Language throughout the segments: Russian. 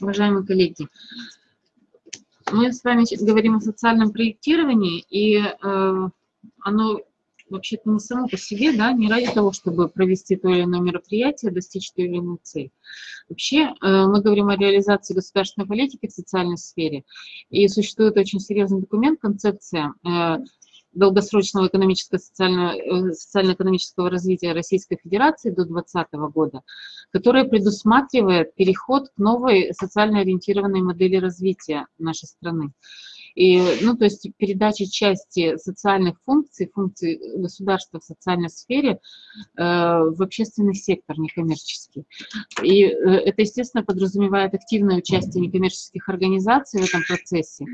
Уважаемые коллеги, мы с вами говорим о социальном проектировании, и э, оно вообще-то не само по себе, да, не ради того, чтобы провести то или иное мероприятие, достичь той или иной цели. Вообще э, мы говорим о реализации государственной политики в социальной сфере, и существует очень серьезный документ, концепция э, долгосрочного экономического социально, социально-экономического развития Российской Федерации до 2020 года, которая предусматривает переход к новой социально ориентированной модели развития нашей страны. И, ну, то есть передача части социальных функций, функций государства в социальной сфере э, в общественный сектор некоммерческий. И э, это, естественно, подразумевает активное участие некоммерческих организаций в этом процессе.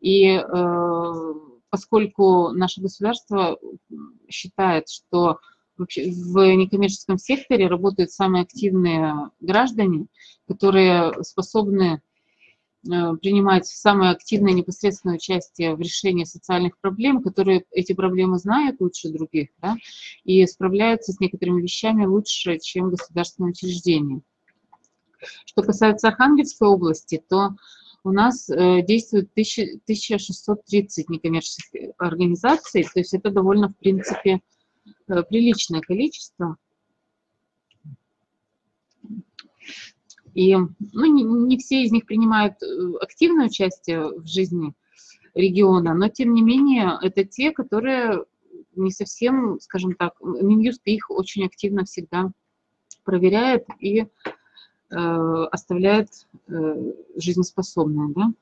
И э, поскольку наше государство считает, что в некоммерческом секторе работают самые активные граждане, которые способны Э, принимать самое активное непосредственное участие в решении социальных проблем, которые эти проблемы знают лучше других, да, и справляются с некоторыми вещами лучше, чем государственные учреждения. Что касается Архангельской области, то у нас э, действует 1630 некоммерческих организаций, то есть это довольно, в принципе, э, приличное количество. И ну, не, не все из них принимают э, активное участие в жизни региона, но тем не менее это те, которые не совсем, скажем так, Минюст их очень активно всегда проверяет и оставляет э, жизнеспособные. Да?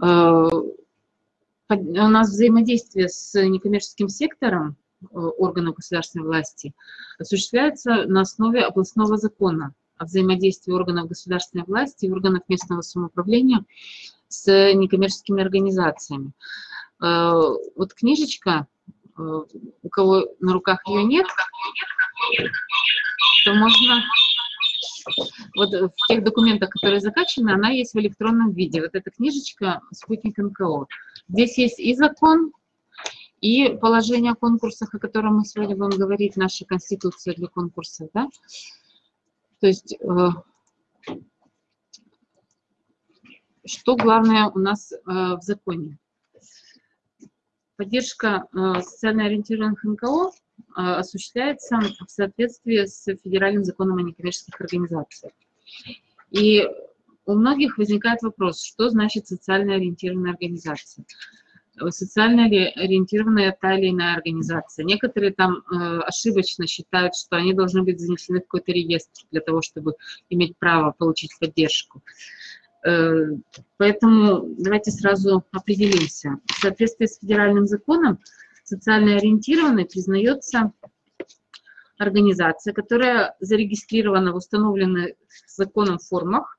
Э, у нас взаимодействие с некоммерческим сектором э, органов государственной власти осуществляется на основе областного закона о взаимодействии органов государственной власти и органов местного самоуправления с некоммерческими организациями. Э, вот книжечка, э, у кого на руках ее нет, то можно... Вот в тех документах, которые закачаны, она есть в электронном виде. Вот эта книжечка «Спутник НКО». Здесь есть и закон, и положение о конкурсах, о котором мы сегодня будем говорить, наша конституция для конкурсов, да, то есть, э, что главное у нас э, в законе? Поддержка э, социально ориентированных НКО осуществляется в соответствии с федеральным законом о некоммерческих организациях. И у многих возникает вопрос, что значит социально ориентированная организация? социально ориентированная та или иная организация. Некоторые там э, ошибочно считают, что они должны быть занесены в какой-то реестр для того, чтобы иметь право получить поддержку. Э, поэтому давайте сразу определимся. В соответствии с федеральным законом социально ориентированной признается организация, которая зарегистрирована в установленных законом формах,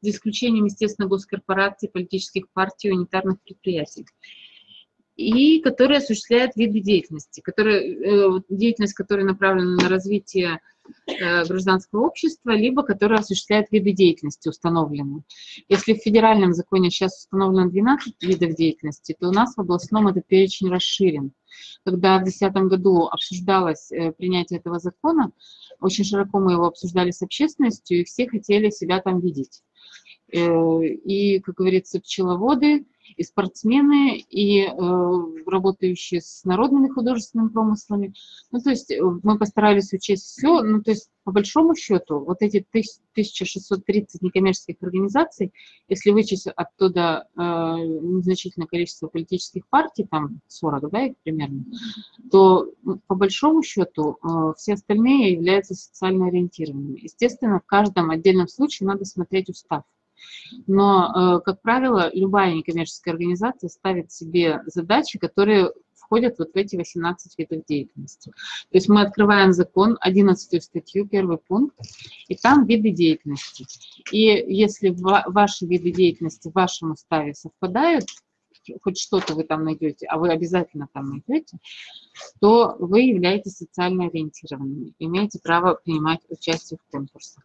за исключением, естественно, госкорпораций, политических партий, унитарных предприятий и которые осуществляют виды деятельности, которые, э, деятельность, которая направлена на развитие э, гражданского общества, либо которая осуществляет виды деятельности установленные. Если в федеральном законе сейчас установлено 12 видов деятельности, то у нас в областном этот перечень расширен. Когда в 2010 году обсуждалось э, принятие этого закона, очень широко мы его обсуждали с общественностью, и все хотели себя там видеть. И, как говорится, пчеловоды, и спортсмены, и э, работающие с народными художественными промыслами. Ну, то есть э, мы постарались учесть все. Ну, то есть по большому счету вот эти 1630 некоммерческих организаций, если вычесть оттуда э, незначительное количество политических партий, там 40, да, их примерно, то по большому счету э, все остальные являются социально ориентированными. Естественно, в каждом отдельном случае надо смотреть устав. Но, э, как правило, любая некоммерческая организация ставит себе задачи, которые входят вот в эти 18 видов деятельности. То есть мы открываем закон, 11 статью, первый пункт, и там виды деятельности. И если ваши виды деятельности в вашем уставе совпадают, хоть что-то вы там найдете, а вы обязательно там найдете, то вы являетесь социально ориентированными, имеете право принимать участие в конкурсах.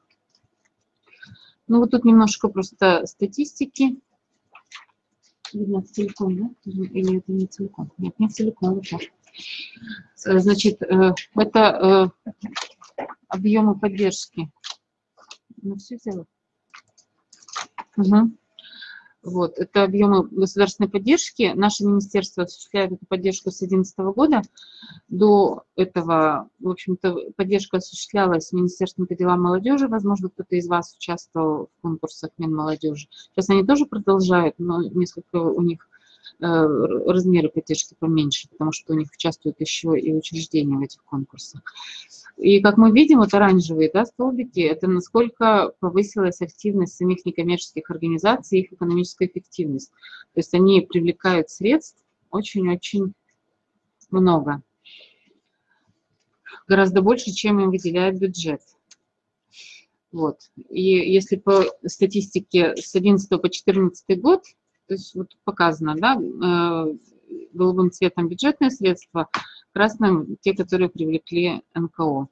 Ну, вот тут немножко просто статистики. Видно целиком, да? Или это не целиком? Нет, не целиком. Вот так. Э, значит, э, это э, объемы поддержки. Ну, все сделала. Угу. Вот, это объемы государственной поддержки. Наше министерство осуществляет эту поддержку с 2011 года. До этого, в общем-то, поддержка осуществлялась Министерством по делам молодежи. Возможно, кто-то из вас участвовал в конкурсах Минмолодежи. Сейчас они тоже продолжают, но несколько у них размеры поддержки поменьше, потому что у них участвуют еще и учреждения в этих конкурсах. И как мы видим, вот оранжевые да, столбики, это насколько повысилась активность самих некоммерческих организаций, их экономическая эффективность. То есть они привлекают средств очень-очень много. Гораздо больше, чем им выделяет бюджет. Вот. И если по статистике с 11 по 14 год, то есть вот показано, да, э, голубым цветом бюджетные средства, красным те, которые привлекли НКО.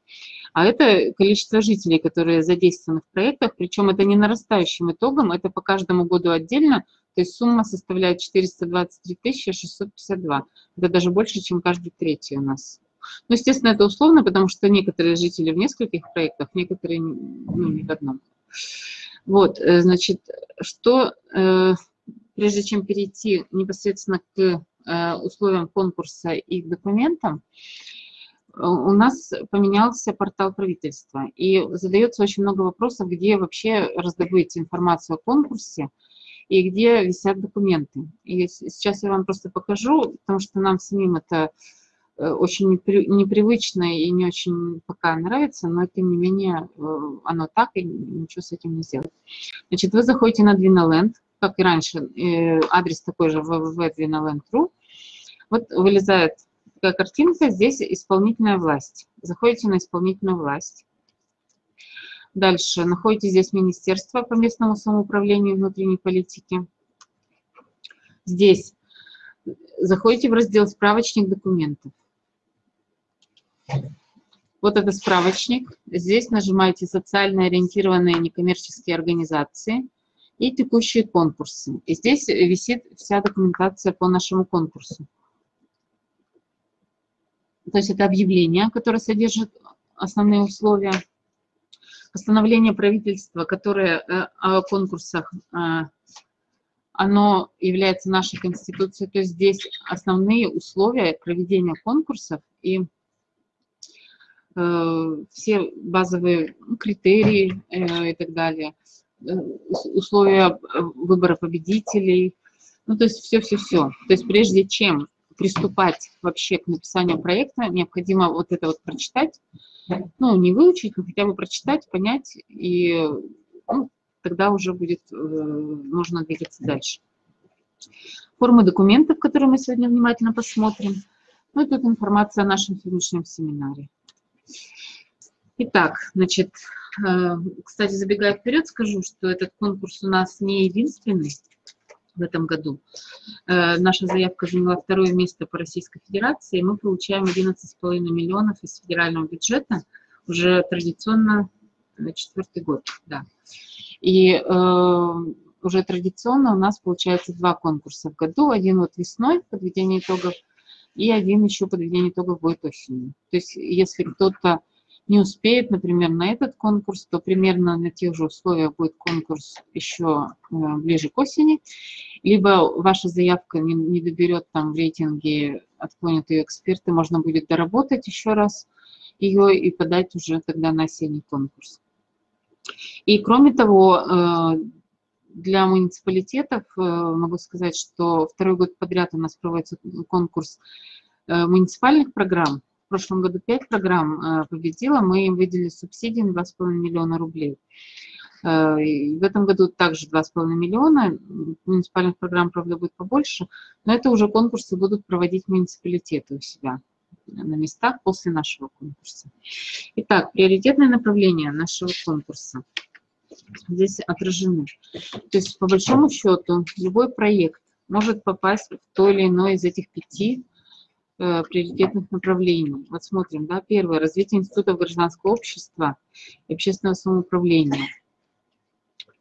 А это количество жителей, которые задействованы в проектах, причем это не нарастающим итогом, это по каждому году отдельно, то есть сумма составляет 423 652. Это даже больше, чем каждый третий у нас. Ну, естественно, это условно, потому что некоторые жители в нескольких проектах, некоторые ну, не в одном. Вот, э, значит, что, э, прежде чем перейти непосредственно к Э, условиям конкурса и документам, э, у нас поменялся портал правительства. И задается очень много вопросов, где вообще раздобыть информацию о конкурсе и где висят документы. И сейчас я вам просто покажу, потому что нам самим это э, очень непривычно и не очень пока нравится, но тем не менее оно так, и ничего с этим не сделать. Значит, вы заходите на Dwinaland, как и раньше, адрес такой же www.dwinaland.ru, вот вылезает такая картинка, здесь исполнительная власть. Заходите на исполнительную власть. Дальше находите здесь Министерство по местному самоуправлению и внутренней политики. Здесь заходите в раздел «Справочник документов». Вот это справочник. Здесь нажимаете «Социально ориентированные некоммерческие организации» и «Текущие конкурсы». И здесь висит вся документация по нашему конкурсу. То есть это объявление, которое содержит основные условия. Постановление правительства, которое э, о конкурсах, э, оно является нашей конституцией. То есть здесь основные условия проведения конкурсов и э, все базовые критерии и так далее, условия выбора победителей, ну, то есть все-все-все. То есть прежде чем приступать вообще к написанию проекта, необходимо вот это вот прочитать, ну, не выучить, но хотя бы прочитать, понять, и ну, тогда уже будет, э, можно двигаться дальше. Формы документов, которые мы сегодня внимательно посмотрим. Ну и тут информация о нашем сегодняшнем семинаре. Итак, значит, э, кстати, забегая вперед, скажу, что этот конкурс у нас не единственный в этом году. Э, наша заявка заняла второе место по Российской Федерации. Мы получаем 11,5 миллионов из федерального бюджета уже традиционно э, четвертый год. Да. И уже традиционно у нас получается два конкурса в году. Один вот весной, подведение итогов, и один еще подведение итогов будет осенью. То есть если кто-то не успеет, например, на этот конкурс, то примерно на тех же условиях будет конкурс еще э, ближе к осени, либо ваша заявка не, не доберет там в рейтинге, отклонят ее эксперты, можно будет доработать еще раз ее и подать уже тогда на осенний конкурс. И кроме того, э, для муниципалитетов э, могу сказать, что второй год подряд у нас проводится конкурс муниципальных программ, в прошлом году 5 программ э, победила, мы им выделили субсидии на 2,5 миллиона рублей. Э, в этом году также 2,5 миллиона, муниципальных программ, правда, будет побольше, но это уже конкурсы будут проводить муниципалитеты у себя на местах после нашего конкурса. Итак, приоритетное направление нашего конкурса здесь отражены. То есть, по большому счету, любой проект может попасть в то или иное из этих пяти Э, приоритетных направлений. Вот смотрим, да, первое, развитие институтов гражданского общества и общественного самоуправления.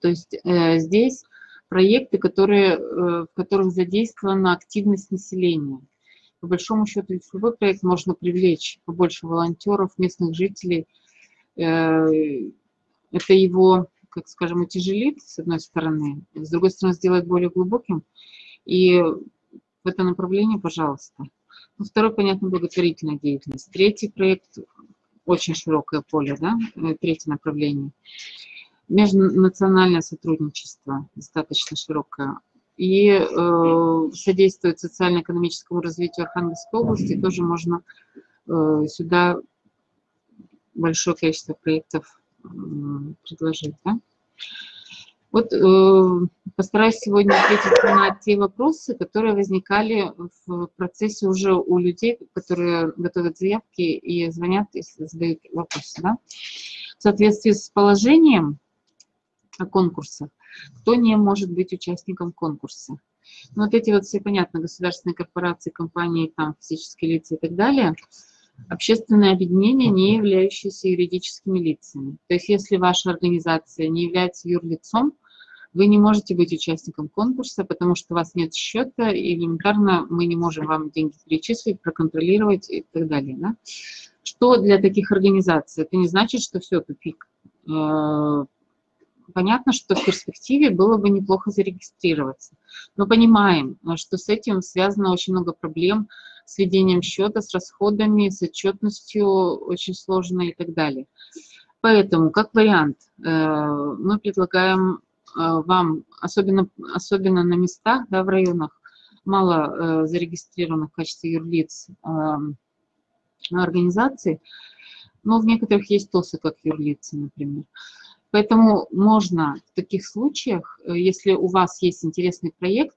То есть э, здесь проекты, которые, э, в которых задействована активность населения. По большому счету, любой проект можно привлечь побольше волонтеров, местных жителей. Э, это его как скажем, утяжелит, с одной стороны, с другой стороны, сделает более глубоким. И в это направление, пожалуйста. Ну, второй, понятно, благотворительная деятельность. Третий проект, очень широкое поле, да, э, третье направление. Межнациональное сотрудничество, достаточно широкое. И э, содействует социально-экономическому развитию Архангельской области, тоже можно э, сюда большое количество проектов э, предложить. Да? Вот э, постараюсь сегодня ответить на те вопросы, которые возникали в процессе уже у людей, которые готовят заявки и звонят, если задают вопросы. Да? В соответствии с положением о конкурсах, кто не может быть участником конкурса. Ну, вот эти вот все, понятно, государственные корпорации, компании, там, физические лица и так далее, общественное объединение, не являющееся юридическими лицами. То есть если ваша организация не является юрлицом, вы не можете быть участником конкурса, потому что у вас нет счета, и элементарно мы не можем вам деньги перечислить, проконтролировать и так далее. Да? Что для таких организаций? Это не значит, что все, тупик. Э, понятно, что в перспективе было бы неплохо зарегистрироваться. Но понимаем, что с этим связано очень много проблем с ведением счета, с расходами, с отчетностью очень сложно и так далее. Поэтому, как вариант, э, мы предлагаем вам, особенно, особенно на местах, да, в районах, мало э, зарегистрированных в качестве юрлиц э, организаций, но в некоторых есть ТОСы как юрлицы, например. Поэтому можно в таких случаях, э, если у вас есть интересный проект,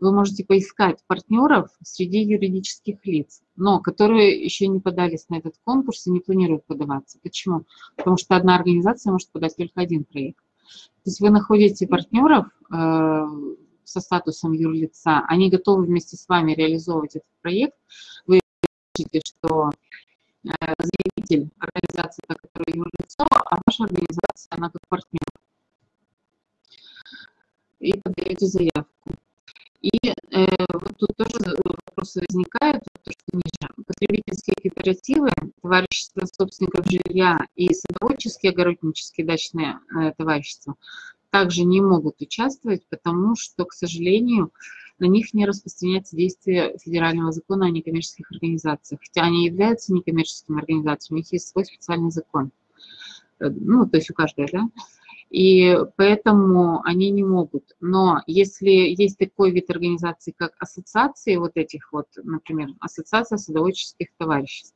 вы можете поискать партнеров среди юридических лиц, но которые еще не подались на этот конкурс и не планируют подаваться. Почему? Потому что одна организация может подать только один проект. То есть вы находите партнеров э, со статусом юрлица, они готовы вместе с вами реализовывать этот проект. Вы видите, что э, заявитель организации, которая юрлицо, а ваша организация, она как партнер. И подаете заявку. И э, вот тут тоже вопросы возникают, то, что ниже. Потребительские кооперативы, товарищества собственников жилья и садоводческие, огороднические дачные э, товарищества также не могут участвовать, потому что, к сожалению, на них не распространяется действие федерального закона о некоммерческих организациях. Хотя они являются некоммерческими организациями, у них есть свой специальный закон. Э, ну, то есть у каждой, да? И поэтому они не могут. Но если есть такой вид организации, как ассоциации вот этих вот, например, ассоциация садоводческих товариществ,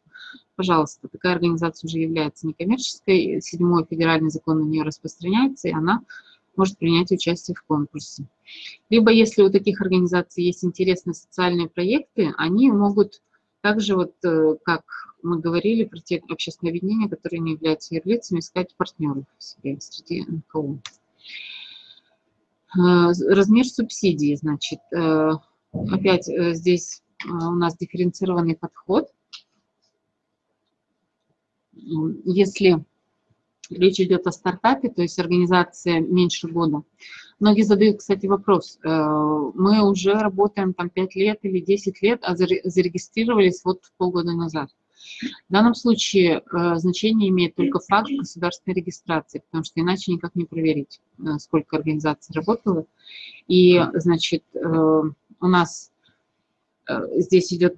пожалуйста, такая организация уже является некоммерческой, седьмой федеральный закон на нее распространяется, и она может принять участие в конкурсе. Либо если у таких организаций есть интересные социальные проекты, они могут также, вот, э, как мы говорили про те общественные объединения, которые не являются юрлицами, искать партнеров себе среди НКО. Э, размер субсидии, значит, э, опять здесь у нас дифференцированный подход. Если речь идет о стартапе, то есть организация меньше года. Многие задают, кстати, вопрос. Э, мы уже работаем там 5 лет или 10 лет, а зарегистрировались вот полгода назад. В данном случае э, значение имеет только факт государственной регистрации, потому что иначе никак не проверить, э, сколько организаций работало. И, значит, у нас здесь идет,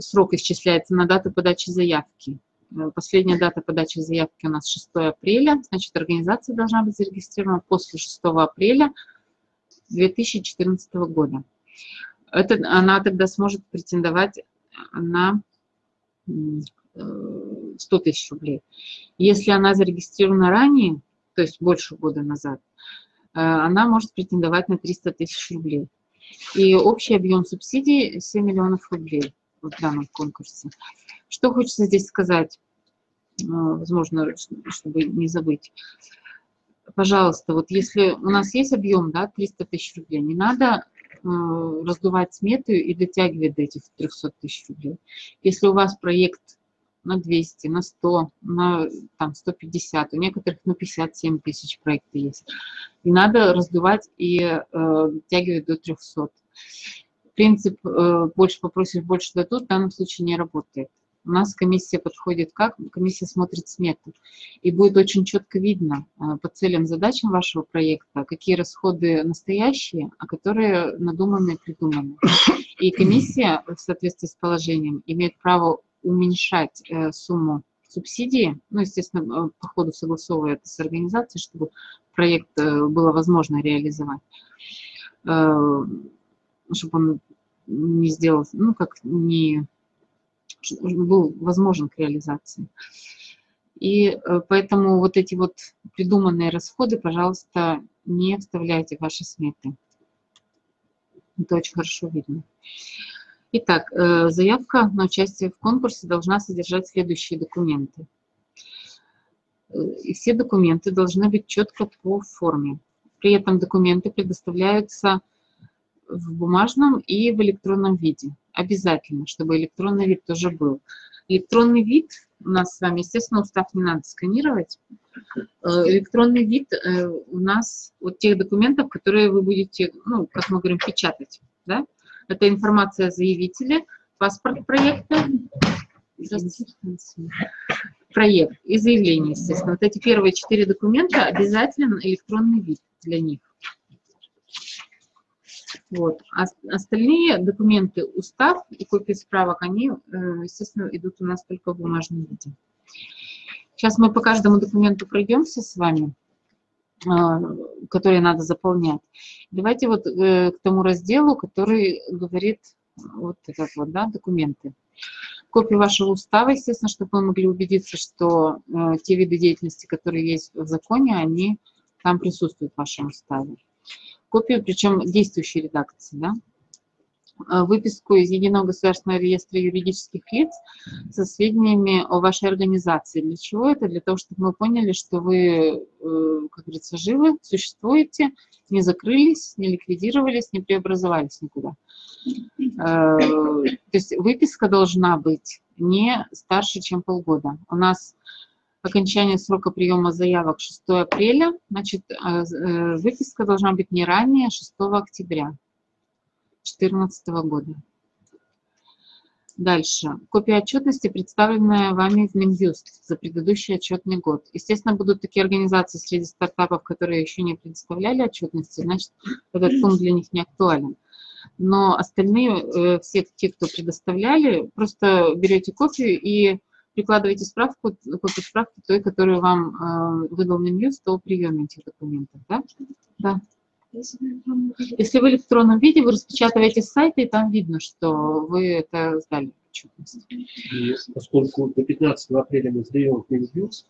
срок исчисляется на дату подачи заявки. Э, последняя дата подачи заявки у нас 6 апреля, значит, организация должна быть зарегистрирована после 6 апреля 2014 года. Это, она тогда сможет претендовать на 100 тысяч рублей. Если она зарегистрирована ранее, то есть больше года назад, э, она может претендовать на 300 тысяч рублей. И общий объем субсидий 7 миллионов рублей в данном конкурсе. Что хочется здесь сказать, э, возможно, чтобы не забыть. Пожалуйста, вот если у нас есть объем, да, 300 тысяч рублей, не надо э, раздувать смету и дотягивать до этих 300 тысяч рублей. Если у вас проект на 200, на 100, на там, 150, у некоторых на 57 тысяч проекты есть. Не надо раздувать и э, дотягивать до 300 принцип э, «больше попросишь, больше дадут» в данном случае не работает. У нас комиссия подходит как? Комиссия смотрит смету. И будет очень четко видно э, по целям, задачам вашего проекта, какие расходы настоящие, а которые надуманные, придуманы. И комиссия в соответствии с положением имеет право уменьшать э, сумму субсидии, ну, естественно, по ходу согласовывая это с организацией, чтобы проект было возможно реализовать, чтобы он не сделал, ну, как не был возможен к реализации. И э, поэтому вот эти вот придуманные расходы, пожалуйста, не вставляйте в ваши сметы. Это очень хорошо видно. Итак, э, заявка на участие в конкурсе должна содержать следующие документы. Э, и все документы должны быть четко по форме. При этом документы предоставляются в бумажном и в электронном виде. Обязательно, чтобы электронный вид тоже был. Электронный вид у нас с вами, естественно, устав не надо сканировать. Э, электронный вид э, у нас от тех документов, которые вы будете, ну, как мы говорим, печатать. Да? Это информация о заявителе, паспорт проекта, проект и заявление, естественно. Вот эти первые четыре документа обязательно электронный вид для них. Вот. А остальные документы, устав и копии справок, они, э, естественно, идут у нас только в бумажном виде. Сейчас мы по каждому документу пройдемся с вами, а, которые надо заполнять. Давайте вот э, к тому разделу, который говорит вот этот вот, да, документы. Копию вашего устава, естественно, чтобы мы могли убедиться, что э, те виды деятельности, которые есть в законе, они там присутствуют в вашем уставе копию, причем действующей редакции, да, а, выписку из Единого государственного реестра юридических лиц со сведениями о вашей организации. Для чего это? Для того, чтобы мы поняли, что вы, э, как говорится, живы, существуете, не закрылись, не ликвидировались, не преобразовались никуда. Э, то есть выписка должна быть не старше, чем полгода. У нас окончание срока приема заявок 6 апреля, значит, э, э, выписка должна быть не ранее 6 октября 2014 года. Дальше. Копия отчетности, представленная вами в Минюст за предыдущий отчетный год. Естественно, будут такие организации среди стартапов, которые еще не предоставляли отчетности, значит, этот пункт для них не актуален. Но остальные, э, все те, кто предоставляли, просто берете копию и прикладываете справку, копию справки той, которую вам э, выдал Минюст о приеме этих документов, да? Да. Если в электронном виде, вы распечатываете с сайта, и там видно, что вы это сдали. Поскольку до 15 апреля мы сдаем Минюст,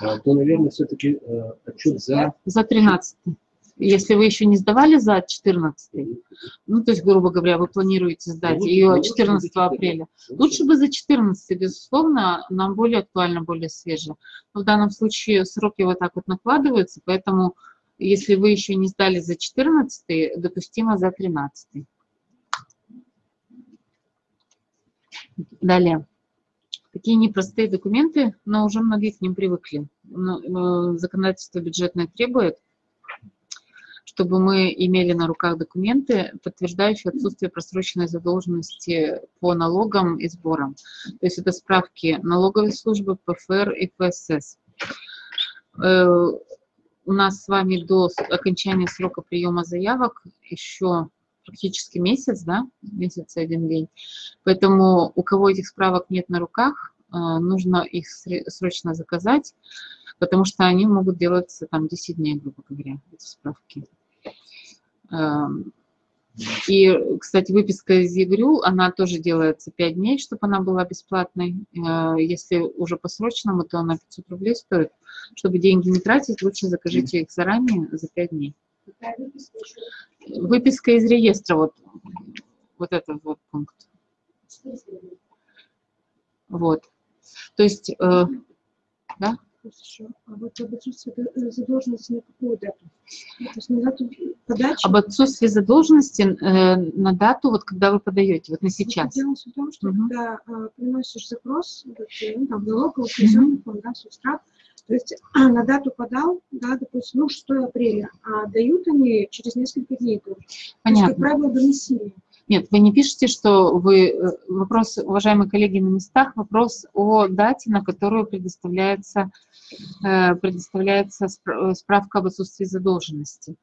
то, наверное, все-таки э, отчет за... За 13 если вы еще не сдавали за 14, ну, то есть, грубо говоря, вы планируете сдать ну, ее 14 апреля, лучше бы за 14, безусловно, нам более актуально, более свеже. Но в данном случае сроки вот так вот накладываются, поэтому если вы еще не сдали за 14, допустимо за 13. Далее. Такие непростые документы, но уже многие к ним привыкли. Э, законодательство бюджетное требует – чтобы мы имели на руках документы, подтверждающие отсутствие просроченной задолженности по налогам и сборам. То есть это справки налоговой службы, ПФР и ФСС. Э, у нас с вами до окончания срока приема заявок еще практически месяц, да, месяц и один день. Поэтому у кого этих справок нет на руках, э, нужно их срочно заказать, потому что они могут делаться там 10 дней, грубо говоря, эти справки. Эм, и, кстати, выписка из ЕГРЮ, она тоже делается 5 дней, чтобы она была бесплатной. Э, если уже по срочному, то она 500 рублей стоит. Чтобы деньги не тратить, лучше закажите их заранее за 5 дней. Выписка из реестра, вот, вот этот вот пункт. Вот. То есть, э, да? Хорошо. А вот об отсутствии э, задолженности на какую дату? То есть на дату подачи? Об отсутствии задолженности э, на дату, вот когда вы подаете, вот на сейчас. Дело в том, что угу. когда э, приносишь запрос, вот, ну, там, налоговый, казенный угу. да, субстрат, то есть на дату подал, да, допустим, ну, 6 апреля, а дают они через несколько дней. Понятно. То есть, как правило, до Нет, вы не пишете, что вы... Э, вопрос, уважаемые коллеги на местах, вопрос о дате, на которую предоставляется, э, предоставляется справка об отсутствии задолженности.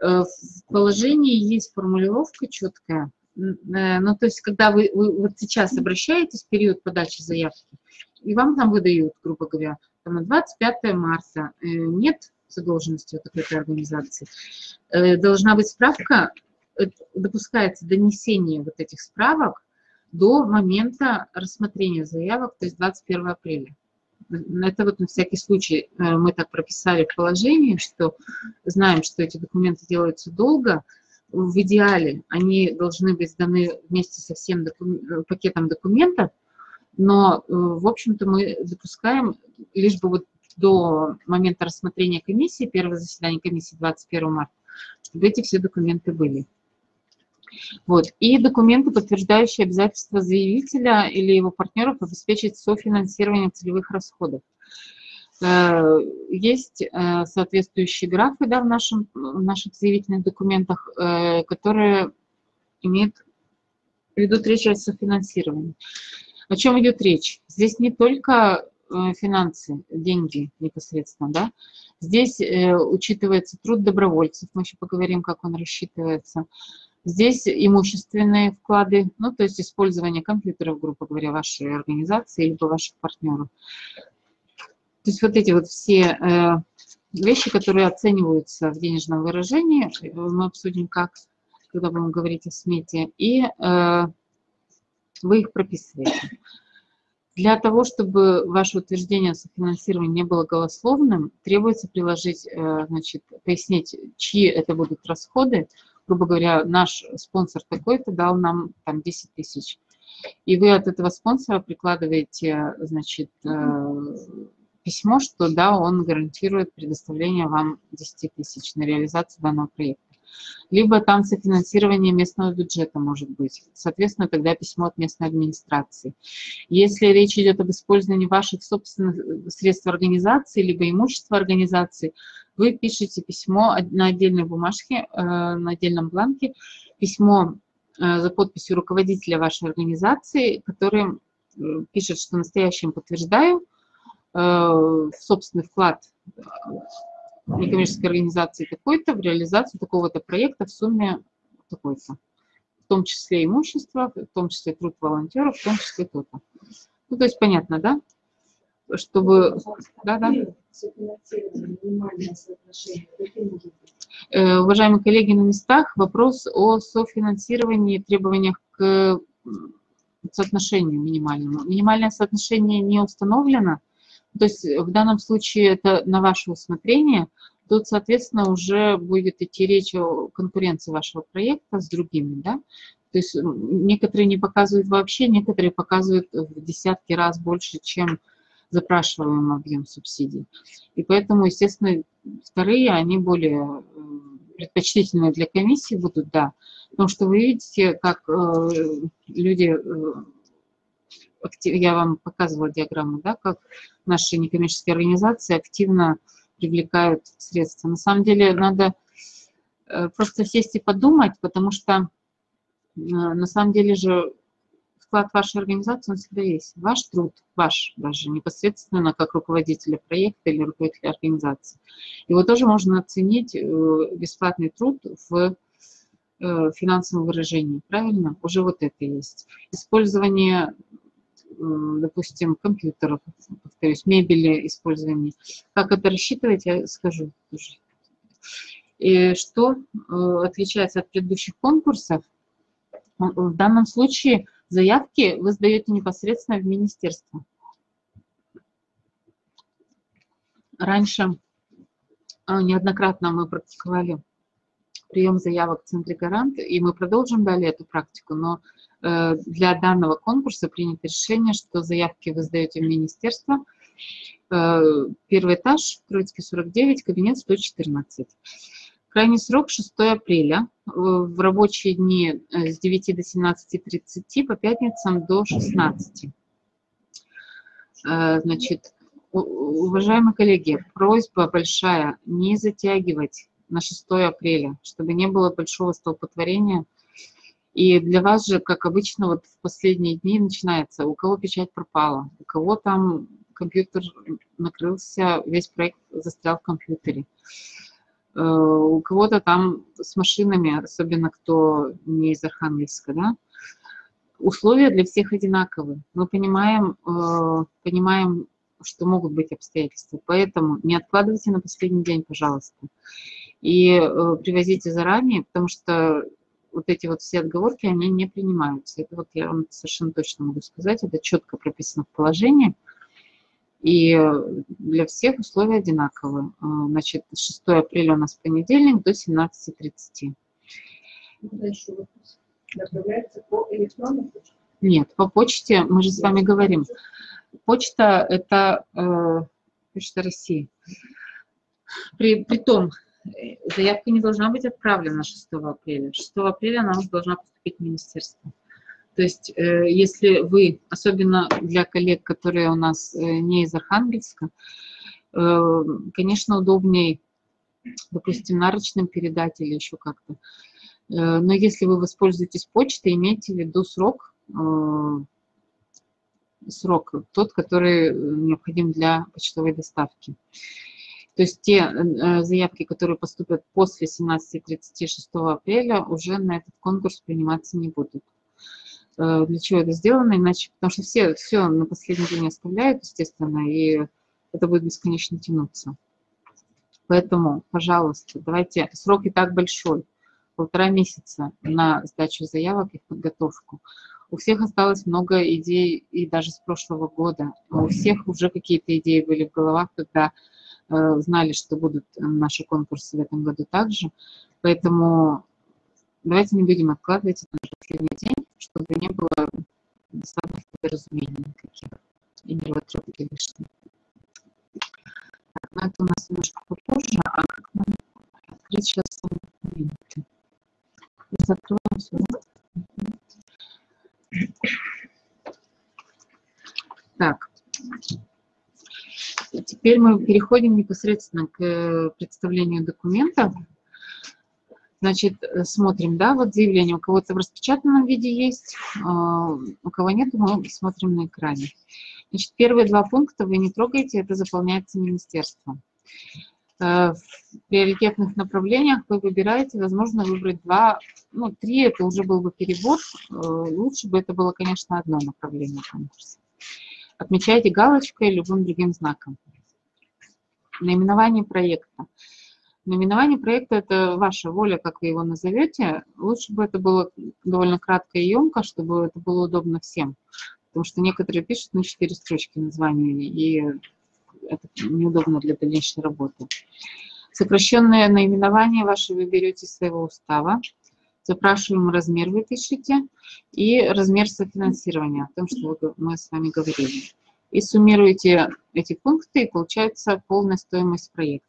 В положении есть формулировка четкая. Ну, то есть, когда вы, вы вот сейчас обращаетесь в период подачи заявки, и вам там выдают, грубо говоря, там, на 25 марта нет задолженности у такой организации, должна быть справка допускается донесение вот этих справок до момента рассмотрения заявок, то есть 21 апреля. Это вот на всякий случай э, мы так прописали в положении, что знаем, что эти документы делаются долго. В идеале они должны быть сданы вместе со всем докум... Э, пакетом документов, но, э, в общем-то, мы допускаем лишь бы вот до момента рассмотрения комиссии, первое заседание комиссии 21 марта, чтобы эти все документы были. Вот. И документы, подтверждающие обязательства заявителя или его партнеров обеспечить софинансирование целевых расходов. Э, есть э, соответствующие графы да, в, нашем, в наших заявительных документах, э, которые имеют, ведут речь о софинансировании. О чем идет речь? Здесь не только финансы, деньги непосредственно, да. Здесь учитывается труд добровольцев, мы еще поговорим, как он рассчитывается, Здесь имущественные вклады, ну, то есть использование компьютеров, грубо говоря, вашей организации либо ваших партнеров. То есть вот эти вот все э, вещи, которые оцениваются в денежном выражении, э, мы обсудим как, когда будем говорить о смете, и э, вы их прописываете. Для того, чтобы ваше утверждение о софинансировании не было голословным, требуется приложить, э, значит, пояснить, чьи это будут расходы, грубо говоря, наш спонсор такой-то дал нам там 10 тысяч. И вы от этого спонсора прикладываете, значит, э, письмо, что да, он гарантирует предоставление вам 10 тысяч на реализацию данного проекта. Либо там софинансирование местного бюджета может быть. Соответственно, тогда письмо от местной администрации. Если речь идет об использовании ваших собственных средств организации, либо имущества организации, вы пишете письмо на отдельной бумажке, э, на отдельном бланке, письмо э, за подписью руководителя вашей организации, который э, пишет, что настоящим подтверждаю собственный вклад некоммерческой организации такой-то в реализацию такого-то проекта в сумме такой-то. В том числе имущество, в том числе труд волонтеров, в том числе то-то. Ну, то есть понятно, да? Чтобы... Да, да. Э, уважаемые коллеги на местах, вопрос о софинансировании требованиях к соотношению минимальному. Минимальное соотношение не установлено, то есть в данном случае это на ваше усмотрение, тут, соответственно, уже будет идти речь о конкуренции вашего проекта с другими, да, то есть некоторые не показывают вообще, некоторые показывают в десятки раз больше, чем запрашиваемый объем субсидий. И поэтому, естественно, вторые, они более э, предпочтительные для комиссии будут, да. Потому что вы видите, как э, люди, э, я вам показывала диаграмму, да, как наши некоммерческие организации активно привлекают средства. На самом деле надо э, просто сесть и подумать, потому что э, на самом деле же вклад вашей организации, он всегда есть. Ваш труд, ваш даже, непосредственно как руководителя проекта или руководителя организации. Его тоже можно оценить, э, бесплатный труд в финансовом выражении, правильно? Уже вот это есть. Использование, допустим, компьютеров, повторюсь, мебели, использование. Как это рассчитывать, я скажу тоже. И что э, отличается от предыдущих конкурсов? В данном случае Заявки вы сдаете непосредственно в министерство. Раньше а, неоднократно мы практиковали прием заявок в Центре Гарант, и мы продолжим далее эту практику, но э, для данного конкурса принято решение, что заявки вы сдаете в министерство. Э, первый этаж, Троицкий 49, кабинет 114. Крайний срок 6 апреля, э, в рабочие дни с 9 до 17.30, по пятницам до 16. Э, значит, уважаемые коллеги, просьба большая не затягивать на 6 апреля, чтобы не было большого столпотворения И для вас же, как обычно, вот в последние дни начинается, у кого печать пропала, у кого там компьютер накрылся, весь проект застрял в компьютере. Э, у кого-то там с машинами, особенно кто не из Архангельска, да, условия для всех одинаковые. Мы понимаем, э, понимаем, что могут быть обстоятельства. Поэтому не откладывайте на последний день, пожалуйста. И э, привозите заранее, потому что вот эти вот все отговорки, они не принимаются. Это вот я вам совершенно точно могу сказать, это четко прописано в положении. И для всех условия одинаковые. Э, значит, 6 апреля у нас понедельник до 17.30. Направляется по электронной почте? Нет, по почте, мы же с вами говорим. Почта – это э, Почта России. При, при том, заявка не должна быть отправлена 6 апреля. 6 апреля она уже должна поступить в министерство. То есть, э, если вы, особенно для коллег, которые у нас э, не из Архангельска, э, конечно, удобнее, допустим, нарочным передать или еще как-то. Но если вы воспользуетесь почтой, имейте в виду срок, срок тот, который необходим для почтовой доставки. То есть те заявки, которые поступят после 17.36 апреля, уже на этот конкурс приниматься не будут. Э, для чего это сделано, иначе, потому что все, все на последний день оставляют, естественно, и это будет бесконечно тянуться. Поэтому, пожалуйста, давайте, срок и так большой, полтора месяца на сдачу заявок и подготовку. У всех осталось много идей, и даже с прошлого года. У всех уже какие-то идеи были в головах, когда э, знали, что будут наши конкурсы в этом году также. Поэтому давайте не будем откладывать это на последний день чтобы не было самых недоразумений никаких и нервотрепки лишних. Но это у нас немножко попозже, а как нам открыть сейчас сами документы? Закрываем все. Так, теперь мы переходим непосредственно к представлению документа. Значит, э, смотрим, да, вот заявление у кого-то в распечатанном виде есть, а, у кого нет, мы смотрим на экране. Значит, первые два пункта вы не трогаете, это заполняется министерством. Э, в приоритетных направлениях вы выбираете, возможно, выбрать два, ну, три, это уже был бы перебор, э, лучше бы это было, конечно, одно направление конкурса. Отмечайте галочкой любым другим знаком. Наименование проекта. Наименование проекта – это ваша воля, как вы его назовете. Лучше бы это было довольно кратко и емко, чтобы это было удобно всем. Потому что некоторые пишут на четыре строчки названия, и это неудобно для дальнейшей работы. Сокращенное наименование ваше вы берете из своего устава. Запрашиваемый размер вы и размер софинансирования, о том, что мы с вами говорили. И суммируете эти пункты, и получается полная стоимость проекта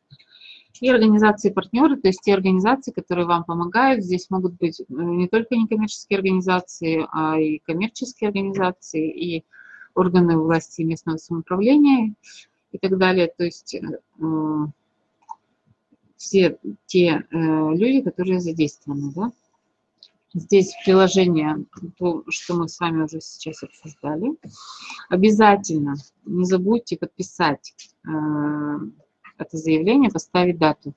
и организации-партнеры, то есть те организации, которые вам помогают. Здесь могут быть э, не только некоммерческие организации, а и коммерческие организации, и органы власти местного самоуправления и так далее. То есть э, все те э, люди, которые задействованы. Да? Здесь приложение, то, что мы с вами уже сейчас обсуждали. Обязательно не забудьте подписать э, это заявление, поставить дату.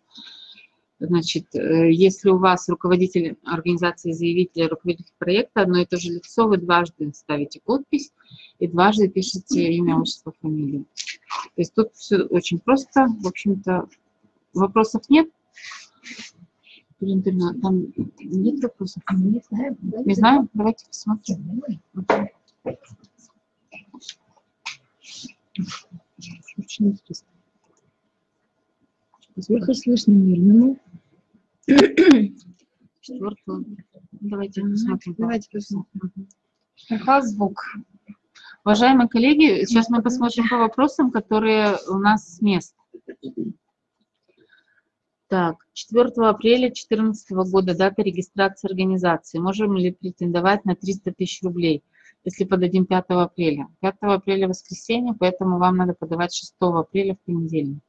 Значит, э, если у вас руководитель организации заявителя, руководитель проекта, одно и то же лицо, вы дважды ставите подпись и дважды пишете имя, отчество, фамилию. То есть тут все очень просто. В общем-то, вопросов нет. Там нет вопросов? Не знаем? Давайте посмотрим. Очень интересно. Сверху слышно мирному. Четвертую. Давайте посмотрим. Давайте посмотрим. Пока звук. Уважаемые коллеги, сейчас мы посмотрим по вопросам, которые у нас с мест. Так, 4 апреля 2014 года дата регистрации организации. Можем ли претендовать на 300 тысяч рублей, если подадим 5 апреля? 5 апреля воскресенье, поэтому вам надо подавать 6 апреля в понедельник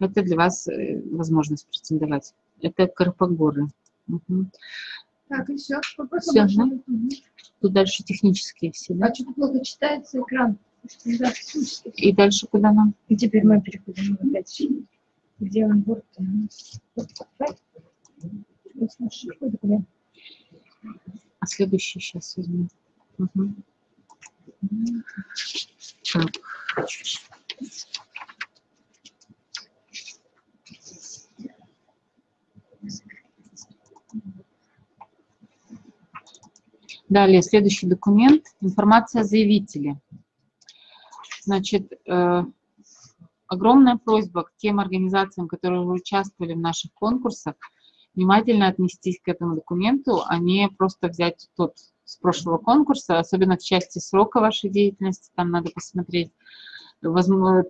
это для вас э, возможность претендовать. Это Карпогоры. Угу. Так, и все. Всё, да? Тут дальше технические все, да? А что-то плохо читается экран. И дальше куда нам? И теперь мы переходим опять. Где он? Вот. он. Вот. Вот. А следующий сейчас возьму. Мгм. Так. Далее, следующий документ. Информация о заявителе. Значит, э, огромная просьба к тем организациям, которые участвовали в наших конкурсах, внимательно отнестись к этому документу, а не просто взять тот с прошлого конкурса, особенно в части срока вашей деятельности, там надо посмотреть.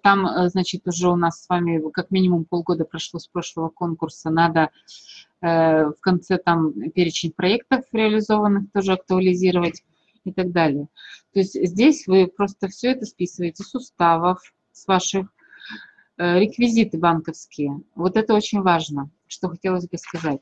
Там, э, значит, уже у нас с вами как минимум полгода прошло с прошлого конкурса, надо э, в конце там перечень проектов реализованных тоже актуализировать и так далее. То есть здесь вы просто все это списываете с уставов, с ваших реквизиты банковские. Вот это очень важно, что хотелось бы сказать.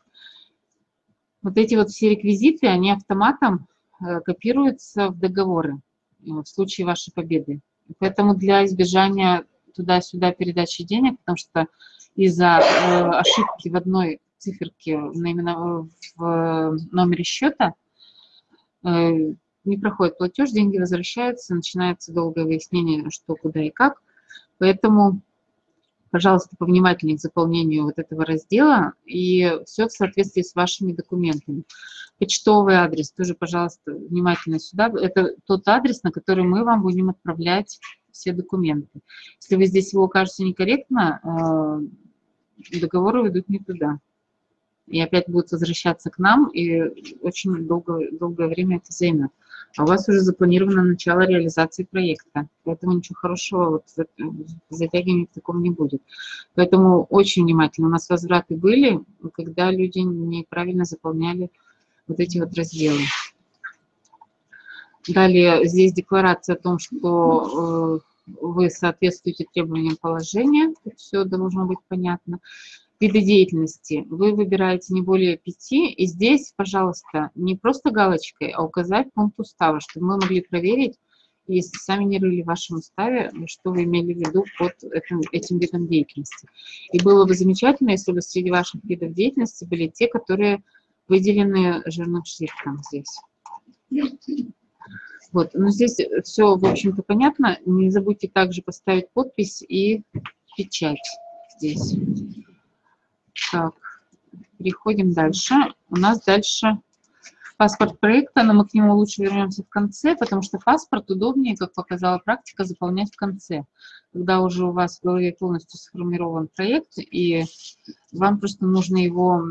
Вот эти вот все реквизиты, они автоматом э, копируются в договоры э, в случае вашей победы. Поэтому для избежания туда-сюда передачи денег, потому что из-за э, ошибки в одной циферке именно в номере счета э, не проходит платеж, деньги возвращаются, начинается долгое выяснение, что, куда и как. Поэтому, пожалуйста, повнимательнее к заполнению вот этого раздела и все в соответствии с вашими документами. Почтовый адрес тоже, пожалуйста, внимательно сюда. Это тот адрес, на который мы вам будем отправлять все документы. Если вы здесь его укажете некорректно, э, договоры идут не туда. И опять будут возвращаться к нам, и очень долго, долгое время это займет. А у вас уже запланировано начало реализации проекта, поэтому ничего хорошего вот затягивания в таком не будет. Поэтому очень внимательно. У нас возвраты были, когда люди неправильно заполняли вот эти вот разделы. Далее здесь декларация о том, что э, вы соответствуете требованиям положения. Все должно быть понятно. Виды деятельности. Вы выбираете не более пяти. И здесь, пожалуйста, не просто галочкой, а указать пункт устава, чтобы мы могли проверить, если сами не рыли в вашем уставе, что вы имели в виду под этим, этим видом деятельности. И было бы замечательно, если бы среди ваших видов деятельности были те, которые выделены жирным шрифтом здесь. Вот, но здесь все, в общем-то, понятно. Не забудьте также поставить подпись и печать здесь. Так, переходим дальше. У нас дальше паспорт проекта, но мы к нему лучше вернемся в конце, потому что паспорт удобнее, как показала практика, заполнять в конце, когда уже у вас в голове полностью сформирован проект, и вам просто нужно его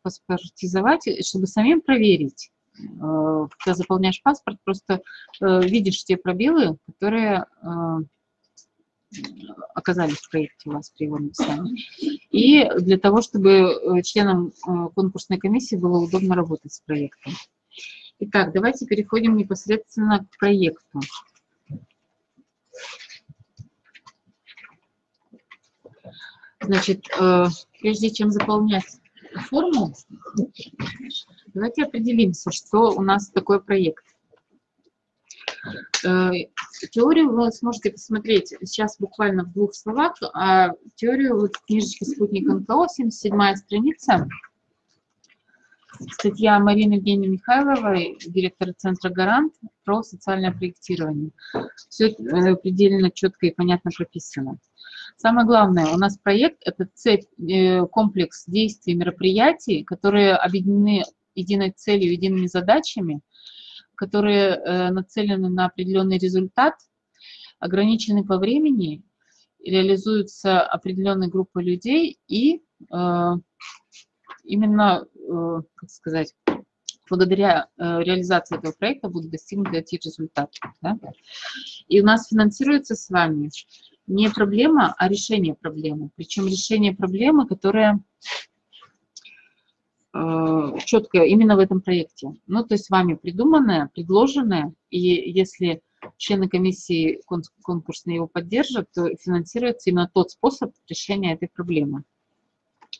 паспортизовать, чтобы самим проверить. Э, когда заполняешь паспорт, просто э, видишь те пробелы, которые э, оказались в проекте вас при его написании. И для того, чтобы членам конкурсной комиссии было удобно работать с проектом. Итак, давайте переходим непосредственно к проекту. Значит, прежде чем заполнять форму, давайте определимся, что у нас такой проект. Э, теорию вы сможете посмотреть сейчас буквально в двух словах, а теорию вот в книжечке «Спутник НКО», 77 страница, статья Марины Евгении Михайловой, директора Центра «Гарант» про социальное проектирование. Все э, предельно четко и понятно прописано. Самое главное, у нас проект – это цепь, э, комплекс действий, мероприятий, которые объединены единой целью, едиными задачами, которые э, нацелены на определенный результат, ограничены по времени, реализуются определенной группой людей и э, именно, как сказать, благодаря реализации этого проекта будут достигнуты эти результаты. Да? И у нас финансируется с вами не проблема, а решение проблемы. Причем решение проблемы, которая э, четкое именно в этом проекте. Ну, то есть вами придуманное, предложенное, и если члены комиссии конкурсной его поддержат, то финансируется именно тот способ решения этой проблемы,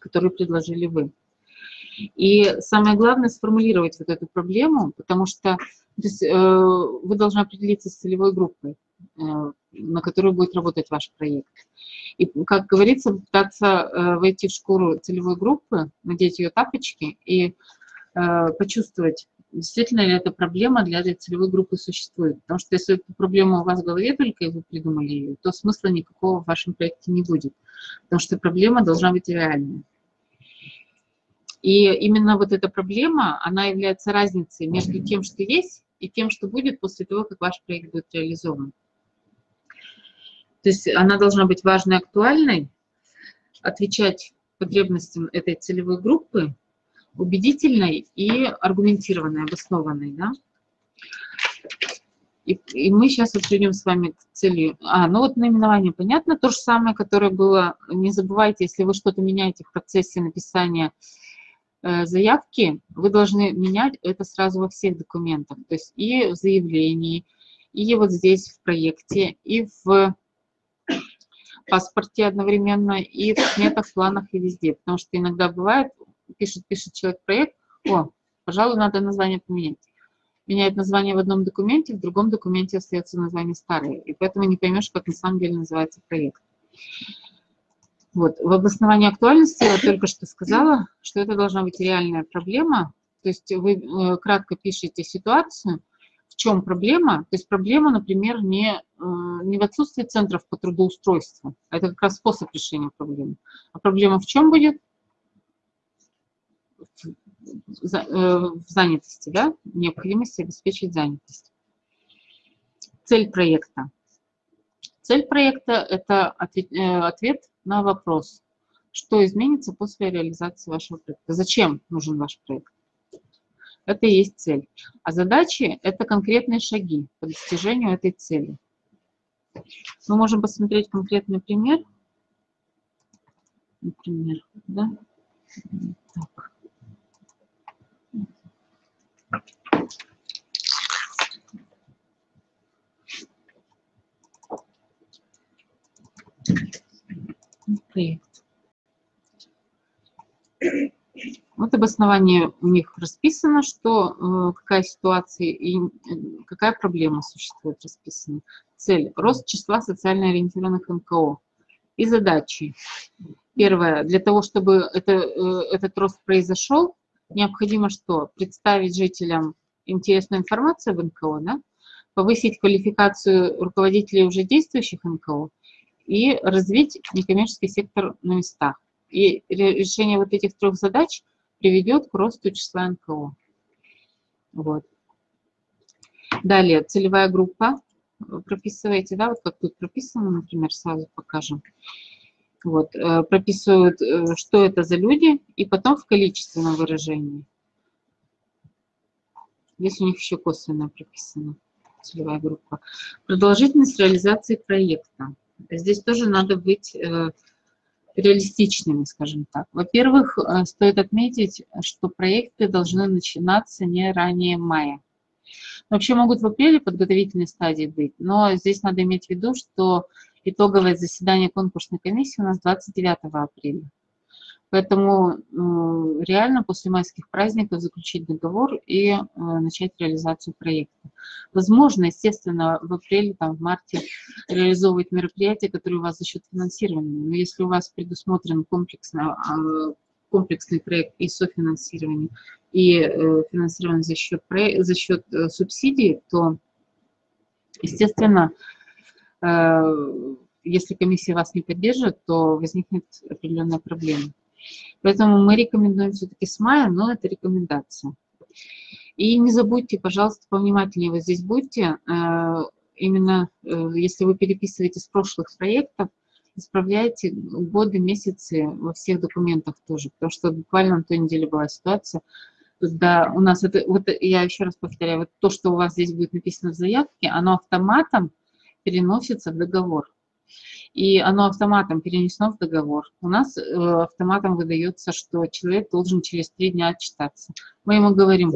который предложили вы. И самое главное сформулировать вот эту проблему, потому что то есть, э, вы должны определиться с целевой группой, на которую будет работать ваш проект. И, как говорится, пытаться э, войти в шкуру целевой группы, надеть ее тапочки и э, почувствовать, действительно ли эта проблема для этой целевой группы существует. Потому что если эта проблема у вас в голове только, и вы придумали ее, то смысла никакого в вашем проекте не будет. Потому что проблема должна быть реальной. И именно вот эта проблема, она является разницей между тем, что есть, и тем, что будет после того, как ваш проект будет реализован. То есть она должна быть важной, актуальной, отвечать потребностям этой целевой группы, убедительной и аргументированной, обоснованной. Да? И, и мы сейчас вот придем с вами к цели. А, ну вот наименование понятно, то же самое, которое было. Не забывайте, если вы что-то меняете в процессе написания Э, заявки, вы должны менять это сразу во всех документах, то есть и в заявлении, и вот здесь в проекте, и в паспорте одновременно, и в сметах, планах, и везде. Потому что иногда бывает, пишет, пишет человек проект, о, пожалуй, надо название поменять. Меняет название в одном документе, в другом документе остается название старое. И поэтому не поймешь, как на самом деле называется проект. Вот. В обосновании актуальности я только что сказала, что это должна быть реальная проблема. То есть вы э, кратко пишете ситуацию, в чем проблема. То есть проблема, например, не, э, не в отсутствии центров по трудоустройству. Это как раз способ решения проблемы. А проблема в чем будет? В э, занятости, да? Необходимости обеспечить занятость. Цель проекта. Цель проекта – это ответ, ответ на вопрос, что изменится после реализации вашего проекта. Зачем нужен ваш проект? Это и есть цель. А задачи – это конкретные шаги по достижению этой цели. Мы можем посмотреть конкретный пример. Например, да? Так. проект. Вот обоснование у них расписано, что э, какая ситуация и э, какая проблема существует расписана. Цель – рост числа социально ориентированных НКО. И задачи. Первое. Для того, чтобы это, э, этот рост произошел, необходимо что? Представить жителям интересную информацию об НКО, да? повысить квалификацию руководителей уже действующих НКО и развить некоммерческий сектор на местах. И решение вот этих трех задач приведет к росту числа НКО. Вот. Далее, целевая группа. Прописываете, да, вот как тут прописано, например, сразу покажем. Вот, э, прописывают, э, что это за люди, и потом в количественном выражении. Здесь у них еще косвенно прописано, целевая группа. Продолжительность реализации проекта. Здесь тоже надо быть э, реалистичными, скажем так. Во-первых, э, стоит отметить, что проекты должны начинаться не ранее мая. Вообще могут в апреле подготовительной стадии быть, но здесь надо иметь в виду, что итоговое заседание конкурсной комиссии у нас 29 апреля. Поэтому э, реально после майских праздников заключить договор и э, начать реализацию проекта. Возможно, естественно, в апреле, там, в марте реализовывать мероприятия, которые у вас за счет финансирования. Но если у вас предусмотрен комплексно, а, комплексный проект и софинансирование, и э, финансирование за счет, за счет субсидий, то, естественно, если комиссия вас не поддержит, то возникнет определенная проблема. Поэтому мы рекомендуем все-таки с мая, но это рекомендация. И не забудьте, пожалуйста, повнимательнее вот здесь будьте, э, именно э, если вы переписываете с прошлых проектов, исправляйте годы, месяцы во всех документах тоже, потому что буквально на той неделе была ситуация, когда у нас это, вот я еще раз повторяю, вот то, что у вас здесь будет написано в заявке, оно автоматом переносится в договор и оно автоматом перенесено в договор. У нас э, автоматом выдается, что человек должен через три дня отчитаться. Мы ему говорим,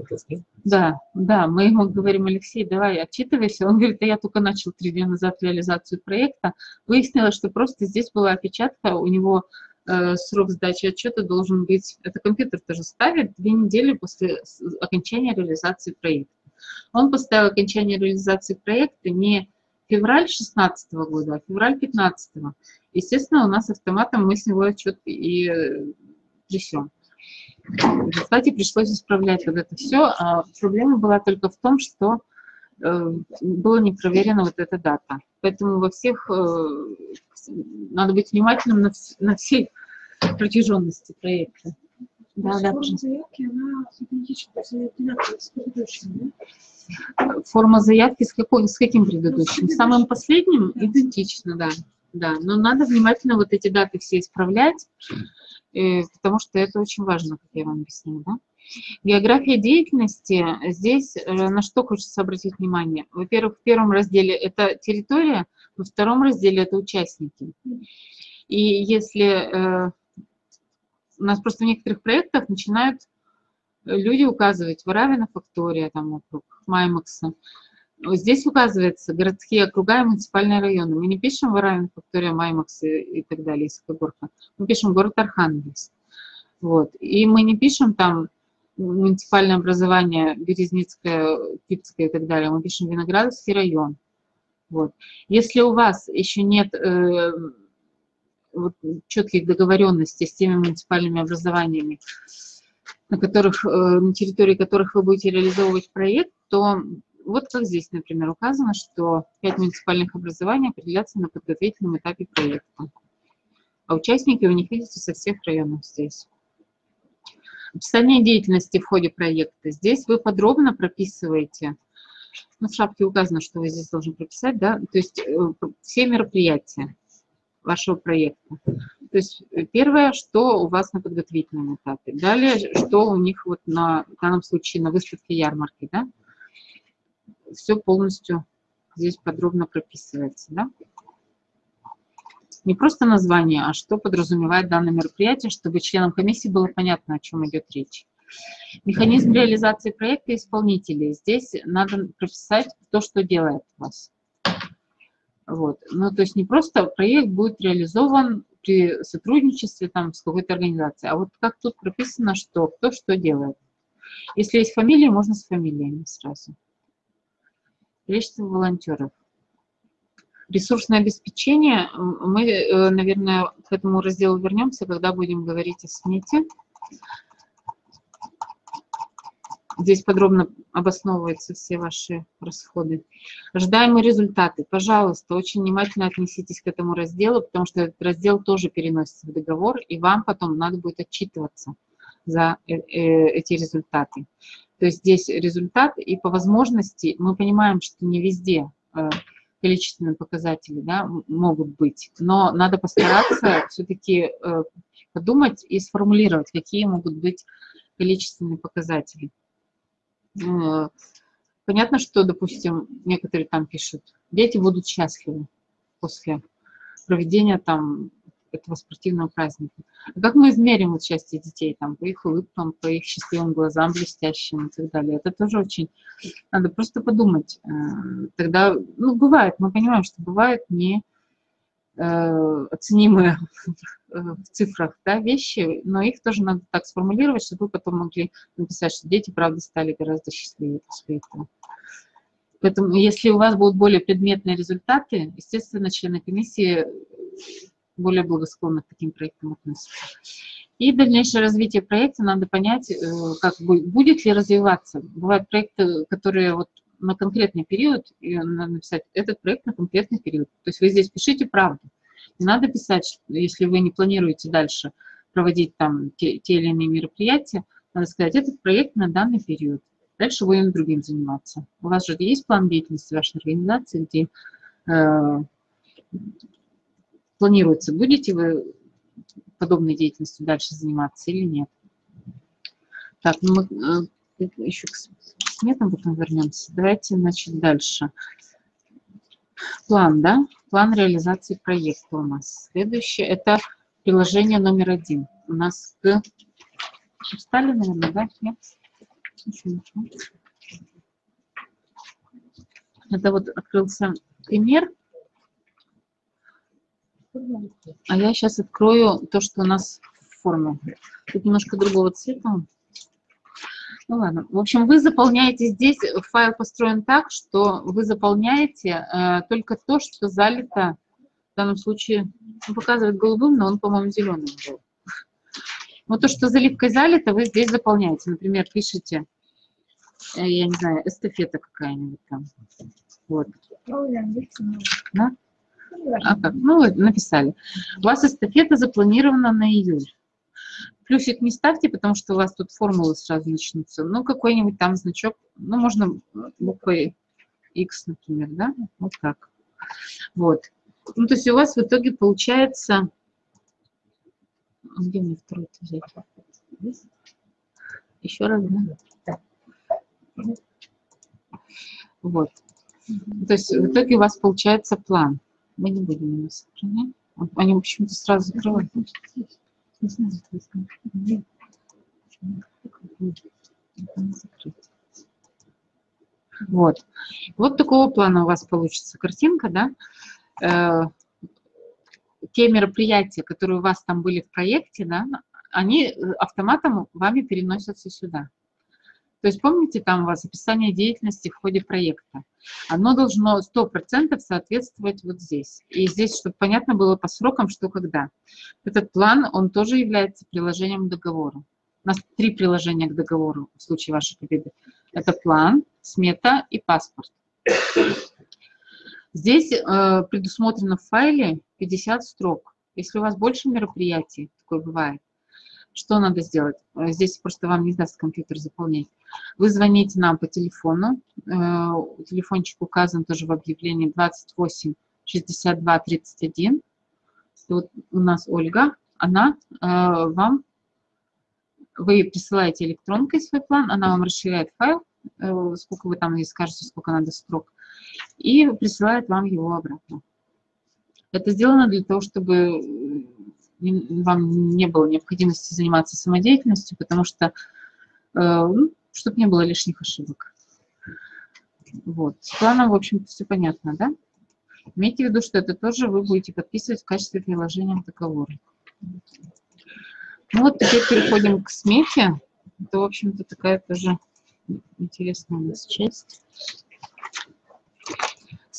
да, да, мы ему говорим, Алексей, давай отчитывайся. Он говорит, да я только начал три дня назад реализацию проекта. Выяснилось, что просто здесь была опечатка, у него э, срок сдачи отчета должен быть, это компьютер тоже ставит, две недели после окончания реализации проекта. Он поставил окончание реализации проекта не февраль 2016 года, а февраль 2015. Естественно, у нас автоматом мы с него отчет и трясем. В результате пришлось исправлять вот это все. А проблема была только в том, что э, была не проверена вот эта дата. Поэтому во всех э, надо быть внимательным на, на всей протяженности проекта. Да, да. Форма заявки, она идентична с предыдущим, да? Форма заявки с, какой, с каким предыдущим? Ну, с самым последним? Идентично, да. Да, но надо внимательно вот эти даты все исправлять, э, потому что это очень важно, как я вам объяснила. Да? География деятельности, здесь э, на что хочется обратить внимание? Во-первых, в первом разделе это территория, во втором разделе это участники. И если э, у нас просто в некоторых проектах начинают люди указывать Варавина фактория, там вокруг Маймакса, Здесь указывается городские округа и муниципальные районы. Мы не пишем Варавин, Фактория, Маймакс и, и так далее, Исакогорка. Мы пишем город Архангельск. Вот. И мы не пишем там муниципальное образование Березницкое, Кипское и так далее. Мы пишем Виноградовский район. Вот. Если у вас еще нет э, вот, четких договоренностей с теми муниципальными образованиями, на, которых, э, на территории которых вы будете реализовывать проект, то вот как здесь, например, указано, что пять муниципальных образований определятся на подготовительном этапе проекта. А участники у них, видите, со всех районов здесь. Описание деятельности в ходе проекта. Здесь вы подробно прописываете, ну, в шапке указано, что вы здесь должны прописать, да, то есть э, все мероприятия вашего проекта. То есть э, первое, что у вас на подготовительном этапе. Далее, что у них вот на, в данном случае на выставке ярмарки, да, все полностью здесь подробно прописывается. Да? Не просто название, а что подразумевает данное мероприятие, чтобы членам комиссии было понятно, о чем идет речь. Механизм реализации проекта исполнителей. Здесь надо прописать то, что делает вас. Вот. Ну, то есть не просто проект будет реализован при сотрудничестве там, с какой-то организацией, а вот как тут прописано, что кто что делает. Если есть фамилия, можно с фамилиями сразу количество волонтеров. Ресурсное обеспечение, мы, э, наверное, к этому разделу вернемся, когда будем говорить о смете. Здесь подробно обосновываются все ваши расходы. Ожидаемые результаты. Пожалуйста, очень внимательно отнеситесь к этому разделу, потому что этот раздел тоже переносится в договор, и вам потом надо будет отчитываться за э, э, эти результаты. То есть здесь результат, и по возможности мы понимаем, что не везде э, количественные показатели да, могут быть, но надо постараться все-таки подумать и сформулировать, какие могут быть количественные показатели. Э, понятно, что, допустим, некоторые там пишут, дети будут счастливы после проведения там этого спортивного праздника. А как мы измерим вот счастье детей, там, по их улыбкам, по их счастливым глазам блестящим и так далее? Это тоже очень... Надо просто подумать. Э, тогда, ну, бывает, мы понимаем, что бывают не э, оценимые в цифрах да, вещи, но их тоже надо так сформулировать, чтобы вы потом могли написать, что дети, правда, стали гораздо счастливее после этого. Поэтому, если у вас будут более предметные результаты, естественно, члены комиссии более благосклонно к таким проектам относятся. И дальнейшее развитие проекта надо понять, э, как будет ли развиваться. Бывают проекты, которые вот на конкретный период, и надо написать этот проект на конкретный период. То есть вы здесь пишите правду. Не надо писать, если вы не планируете дальше проводить там те, те или иные мероприятия, надо сказать, этот проект на данный период. Дальше будем другим заниматься. У вас же есть план деятельности вашей организации, где э, планируется, будете вы подобной деятельностью дальше заниматься или нет. Так, ну мы э, еще к сметам потом вернемся. Давайте, значит, дальше. План, да? План реализации проекта у нас. Следующее – это приложение номер один. У нас к... Устали, наверное, да? Нет? Это вот открылся пример А я сейчас открою то, что у нас в форме. Тут немножко другого цвета. Ну ладно. В общем, вы заполняете здесь, файл построен так, что вы заполняете э, только то, что залито, в данном случае, он показывает голубым, но он, по-моему, зеленым был. Вот то, что заливкой залито, вы здесь заполняете. Например, пишите, э, я не знаю, эстафета какая-нибудь там. Вот. Да? А как? Ну, написали. У вас эстафета запланирована на июль. Плюсик не ставьте, потому что у вас тут формулы сразу начнутся. Ну, какой-нибудь там значок, ну, можно буквой X, например, да? Вот так. Вот. Ну, то есть у вас в итоге получается... Где мне второй взять? Еще раз, да? Вот. То есть в итоге у вас получается план. Мы не будем его сохранять. Они почему-то сразу закрывают. Не знаю, вот. Вот такого плана у вас получится картинка, да? Э, те мероприятия, которые у вас там были в проекте, да, они автоматом вами переносятся сюда. То есть помните, там у вас описание деятельности в ходе проекта. Оно должно 100% соответствовать вот здесь. И здесь, чтобы понятно было по срокам, что когда. Этот план, он тоже является приложением к договору. У нас три приложения к договору в случае вашей победы. Это план, смета и паспорт. Здесь э, предусмотрено в файле 50 строк. Если у вас больше мероприятий, такое бывает, что надо сделать? Э, здесь просто вам не даст компьютер заполнять. Вы звоните нам по телефону. Э, телефончик указан тоже в объявлении 28 62 31. Вот у нас Ольга. Она э, вам, вы присылаете электронкой свой план, она вам расширяет файл, сколько вы там ей скажете, сколько надо строк, и присылает вам его обратно. Это сделано для того, чтобы вам не было необходимости заниматься самодеятельностью, потому что ну, чтобы не было лишних ошибок. Вот. С планом, в общем-то, все понятно, да? Имейте в виду, что это тоже вы будете подписывать в качестве приложения к договору. Ну вот теперь переходим к смете. Это, в общем-то, такая тоже интересная у нас часть.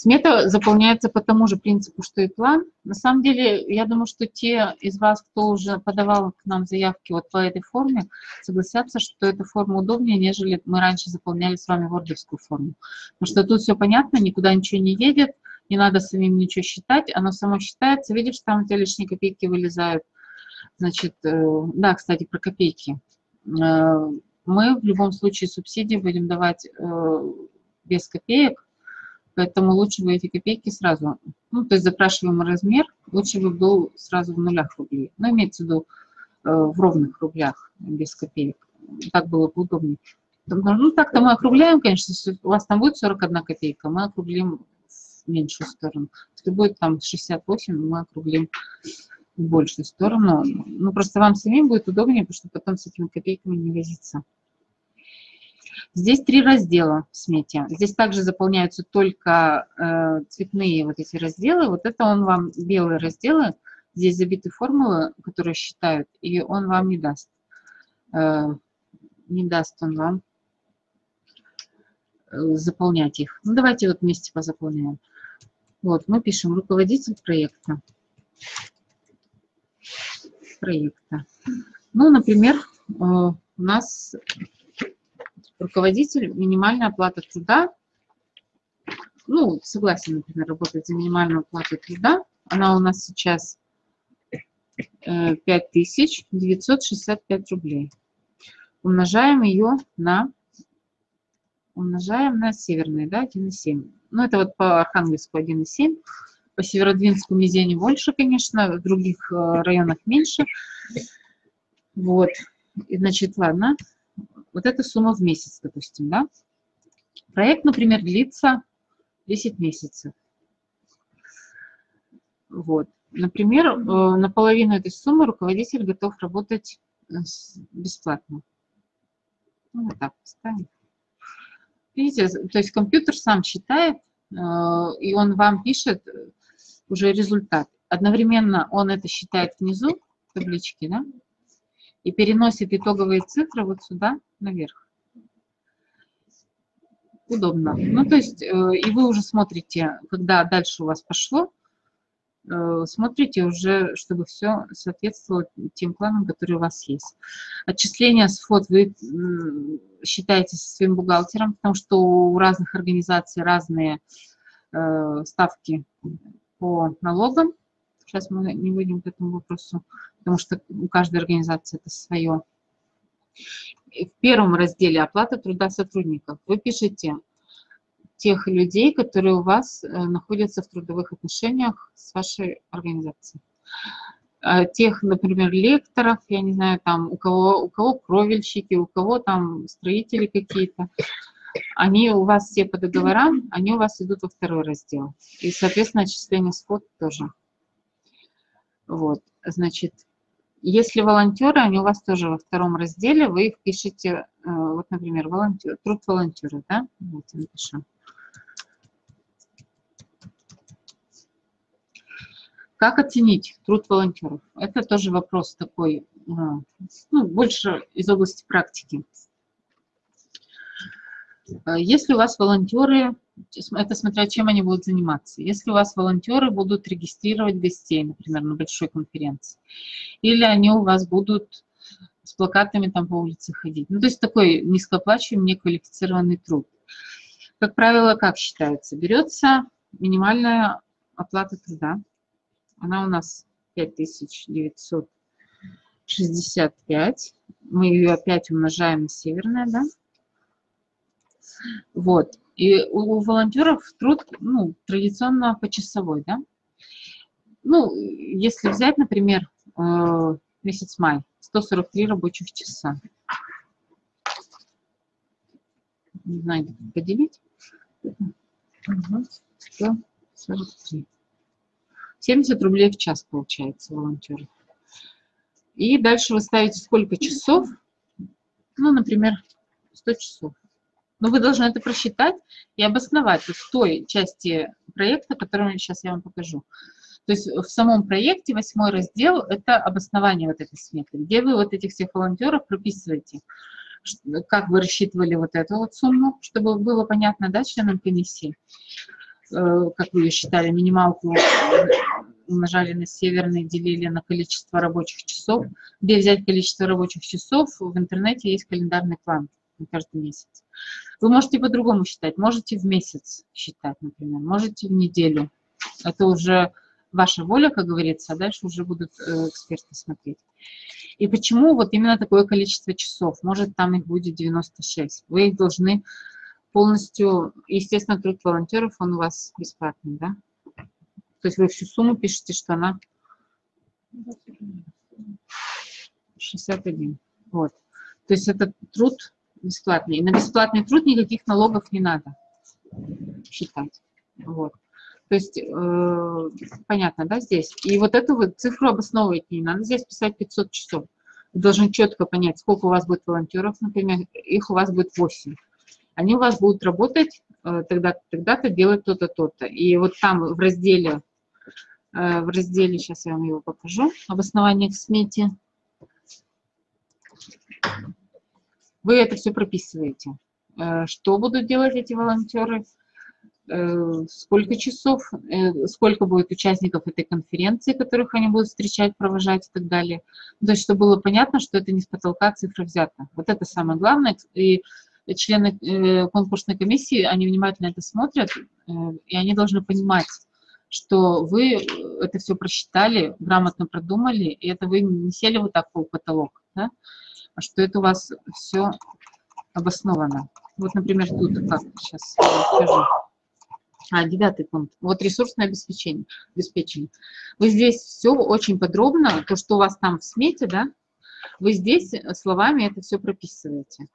Смета заполняется по тому же принципу, что и план. На самом деле, я думаю, что те из вас, кто уже подавал к нам заявки вот по этой форме, согласятся, что эта форма удобнее, нежели мы раньше заполняли с вами вордовскую форму. Потому что тут все понятно, никуда ничего не едет, не надо самим ничего считать, оно само считается. Видишь, там у тебя лишние копейки вылезают. Значит, э, да, кстати, про копейки. Э, мы в любом случае субсидии будем давать э, без копеек, Поэтому лучше бы эти копейки сразу, ну, то есть запрашиваемый размер, лучше бы был сразу в нулях рублей. Но имеется в виду э, в ровных рублях, без копеек. Так было бы удобнее. Ну, так-то мы округляем, конечно, у вас там будет 41 копейка, мы округлим в меньшую сторону. Если будет там 68, мы округлим в большую сторону. Ну, просто вам самим будет удобнее, потому что потом с этими копейками не возиться. Здесь три раздела в смете. Здесь также заполняются только э, цветные вот эти разделы. Вот это он вам, белые разделы, здесь забиты формулы, которые считают, и он вам не даст. Э, не даст он вам э, заполнять их. Ну, давайте вот вместе позаполняем. Вот, мы пишем руководитель проекта. Проекта. Ну, например, э, у нас руководитель, минимальная оплата труда, ну, согласен, например, работать за минимальную оплату труда, она у нас сейчас 5965 э, рублей. Умножаем ее на, умножаем на северные, да, 1,7. Ну, это вот по Архангельску 1,7. По Северодвинску Мизене больше, конечно, в других э, районах меньше. Вот. И, значит, ладно, вот эта сумма в месяц, допустим, да? Проект, например, длится 10 месяцев. Вот. Например, э, на половину этой суммы руководитель готов работать э, бесплатно. Ну, вот так поставим. Видите, то есть компьютер сам считает, э, и он вам пишет уже результат. одновременно он это считает внизу таблички, да, и переносит итоговые цифры вот сюда, наверх. Удобно. Ну, то есть, э, и вы уже смотрите, когда дальше у вас пошло, э, смотрите уже, чтобы все соответствовало тем планам, которые у вас есть. Отчисления с ФОД вы считаете со своим бухгалтером, потому что у разных организаций разные э, ставки по налогам. Сейчас мы не выйдем к этому вопросу, потому что у каждой организации это свое. В первом разделе «Оплата труда сотрудников» вы пишете тех людей, которые у вас э, находятся в трудовых отношениях с вашей организацией. А тех, например, лекторов, я не знаю, там у кого, у кого кровельщики, у кого там строители какие-то, они у вас все по договорам, они у вас идут во второй раздел. И, соответственно, отчисление с тоже. Вот, значит, если волонтеры, они у вас тоже во втором разделе, вы их пишете, э, вот, например, волонтер, труд волонтера, да, давайте напишем. Как оценить труд волонтеров? Это тоже вопрос такой, э, ну, больше из области практики. Э, если у вас волонтеры это смотря чем они будут заниматься. Если у вас волонтеры будут регистрировать гостей, например, на большой конференции, или они у вас будут с плакатами там по улице ходить. Ну, то есть такой низкооплачиваемый, неквалифицированный труд. Как правило, как считается? Берется минимальная оплата труда. Она у нас 5965. Мы ее опять умножаем на северное, да? Вот. И у волонтеров труд, ну, традиционно почасовой, да. Ну, если взять, например, э, месяц май, 143 рабочих часа. Не знаю, поделить. 143. 70 рублей в час получается волонтеров. И дальше вы ставите сколько часов. Ну, например, 100 часов. Но вы должны это просчитать и обосновать в той части проекта, которую сейчас я вам покажу. То есть в самом проекте восьмой раздел – это обоснование вот этой сметы, где вы вот этих всех волонтеров прописываете, как вы рассчитывали вот эту вот сумму, чтобы было понятно, да, членам комиссии, э, как вы ее считали, минималку умножали на северный, делили на количество рабочих часов. Где взять количество рабочих часов? В интернете есть календарный план каждый месяц. Вы можете по-другому считать, можете в месяц считать, например, можете в неделю. Это уже ваша воля, как говорится, а дальше уже будут э, эксперты смотреть. И почему вот именно такое количество часов? Может, там их будет 96. Вы их должны полностью, естественно, труд волонтеров, он у вас бесплатный, да? То есть вы всю сумму пишете, что она 61. Вот. То есть это труд бесплатный. И на бесплатный труд никаких налогов не надо считать. Вот. То есть, э, понятно, да, здесь? И вот эту вот цифру обосновывать не надо. Здесь писать 500 часов. Вы должны четко понять, сколько у вас будет волонтеров, например, их у вас будет 8. Они у вас будут работать э, тогда-то, тогда-то, делать то-то, то-то. И вот там в разделе, э, в разделе, сейчас я вам его покажу, обоснование к смете, вы это все прописываете. Э, что будут делать эти волонтеры, э, сколько часов, э, сколько будет участников этой конференции, которых они будут встречать, провожать и так далее. То есть, чтобы было понятно, что это не с потолка цифра взята. Вот это самое главное. И члены конкурсной комиссии, они внимательно это смотрят, и они должны понимать, что вы это все просчитали, грамотно продумали, и это вы не сели вот так по потолок, да? Что это у вас все обосновано. Вот, например, тут как сейчас скажу. А, девятый пункт. Вот ресурсное обеспечение. обеспечение. Вы здесь все очень подробно, то, что у вас там в смете, да, вы здесь словами это все прописываете.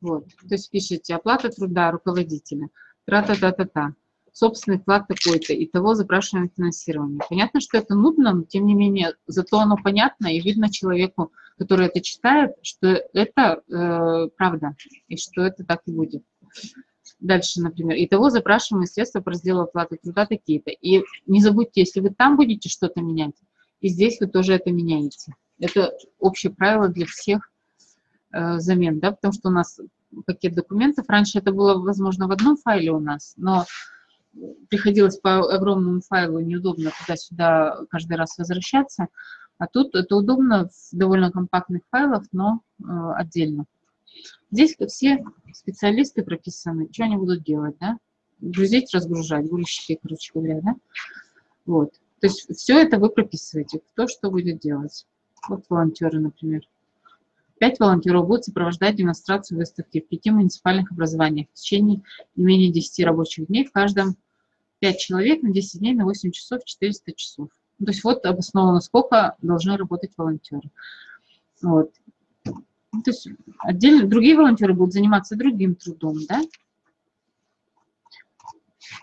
Вот, то есть пишите оплата труда руководителя, тра-та-та-та-та собственный вклад такой-то, и того запрашиваем финансирование. Понятно, что это нудно, но тем не менее, зато оно понятно, и видно человеку, который это читает, что это э, правда, и что это так и будет. Дальше, например, итого запрашиваемые средства по разделу оплаты труда такие-то. И не забудьте, если вы там будете что-то менять, и здесь вы тоже это меняете. Это общее правило для всех э, замен, да, потому что у нас пакет документов, раньше это было, возможно, в одном файле у нас, но приходилось по огромному файлу, неудобно туда-сюда каждый раз возвращаться, а тут это удобно в довольно компактных файлах, но э, отдельно. Здесь все специалисты прописаны, что они будут делать, да? Грузить, разгружать, грузчики, короче говоря, да? Вот. То есть все это вы прописываете, кто что будет делать. Вот волонтеры, например. Пять волонтеров будут сопровождать демонстрацию выставки в пяти муниципальных образованиях в течение не менее 10 рабочих дней. В каждом 5 человек на 10 дней на 8 часов 400 часов. То есть вот обосновано, сколько должны работать волонтеры. Вот. То есть отдельно другие волонтеры будут заниматься другим трудом, да?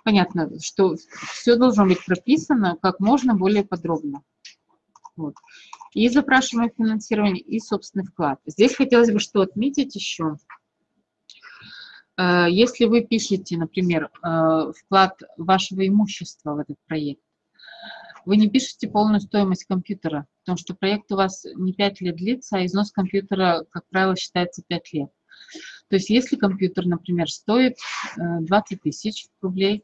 Понятно, что все должно быть прописано как можно более подробно. Вот. И запрашиваемое финансирование, и собственный вклад. Здесь хотелось бы что отметить еще. Э, если вы пишете, например, э, вклад вашего имущества в этот проект, вы не пишете полную стоимость компьютера, потому что проект у вас не 5 лет длится, а износ компьютера, как правило, считается 5 лет. То есть если компьютер, например, стоит 20 э, тысяч рублей,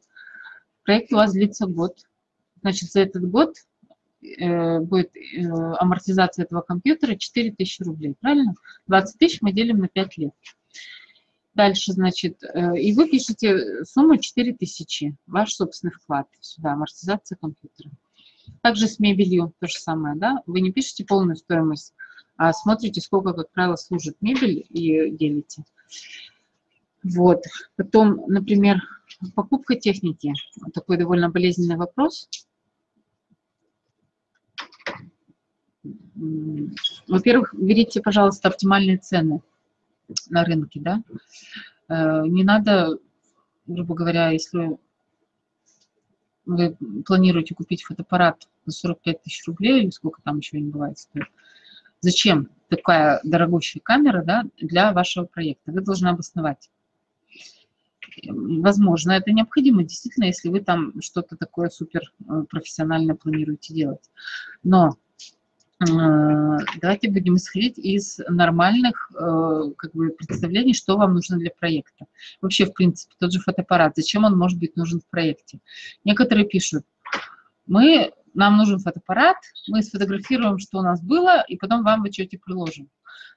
проект у вас длится год, значит, за этот год будет э, амортизация этого компьютера 4 тысячи рублей, правильно? 20 тысяч мы делим на 5 лет. Дальше, значит, и вы пишете сумму 4 тысячи, ваш собственный вклад сюда, амортизация компьютера. Также с мебелью то же самое, да? Вы не пишете полную стоимость, а смотрите, сколько, как правило, служит мебель и делите. Вот. Потом, например, покупка техники. Такой довольно болезненный вопрос. Во-первых, берите, пожалуйста, оптимальные цены на рынке, да. Э, не надо, грубо говоря, если вы планируете купить фотоаппарат за 45 тысяч рублей, или сколько там еще не бывает стоит, зачем такая дорогущая камера да, для вашего проекта? Вы должны обосновать. Возможно, это необходимо, действительно, если вы там что-то такое супер э, профессионально планируете делать. Но давайте будем исходить из нормальных э, как бы, представлений, что вам нужно для проекта. Вообще, в принципе, тот же фотоаппарат, зачем он может быть нужен в проекте? Некоторые пишут, мы, нам нужен фотоаппарат, мы сфотографируем, что у нас было, и потом вам в отчете приложим.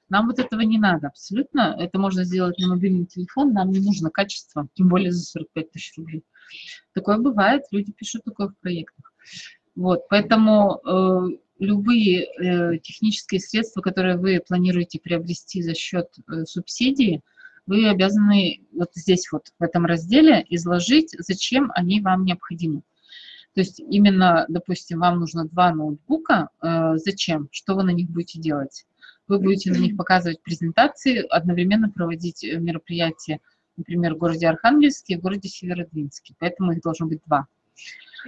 Нам вот этого не надо абсолютно. Это можно сделать на мобильный телефон, нам не нужно качество, тем более за 45 тысяч рублей. Такое бывает, люди пишут такое в проектах. Вот, поэтому э, любые э, технические средства, которые вы планируете приобрести за счет э, субсидии, вы обязаны вот здесь вот в этом разделе изложить, зачем они вам необходимы. То есть именно, допустим, вам нужно два ноутбука, э, зачем, что вы на них будете делать? Вы будете на них показывать презентации, одновременно проводить э, мероприятия, например, в городе Архангельске и в городе Северодвинске, поэтому их должно быть два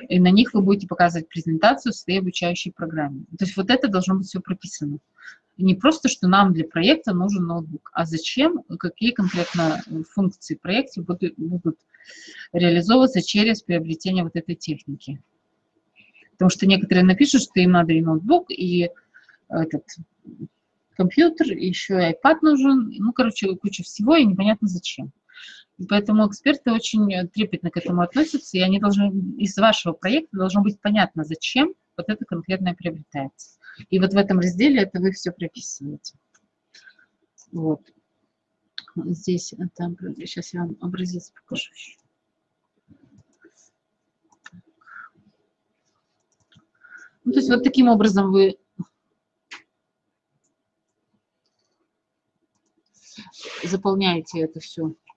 и на них вы будете показывать презентацию в своей обучающей программе. То есть вот это должно быть все прописано. Не просто, что нам для проекта нужен ноутбук, а зачем, какие конкретно функции в проекте будут, будут реализовываться через приобретение вот этой техники. Потому что некоторые напишут, что им надо и ноутбук, и этот компьютер, еще и iPad нужен, ну, короче, куча всего, и непонятно зачем. Поэтому эксперты очень трепетно к этому относятся, и они должны, из вашего проекта должно быть понятно, зачем вот это конкретное приобретается. И вот в этом разделе это вы все прописываете. Вот. Здесь это, сейчас я вам образец покажу еще. Ну, то есть вот таким образом вы заполняете это все э,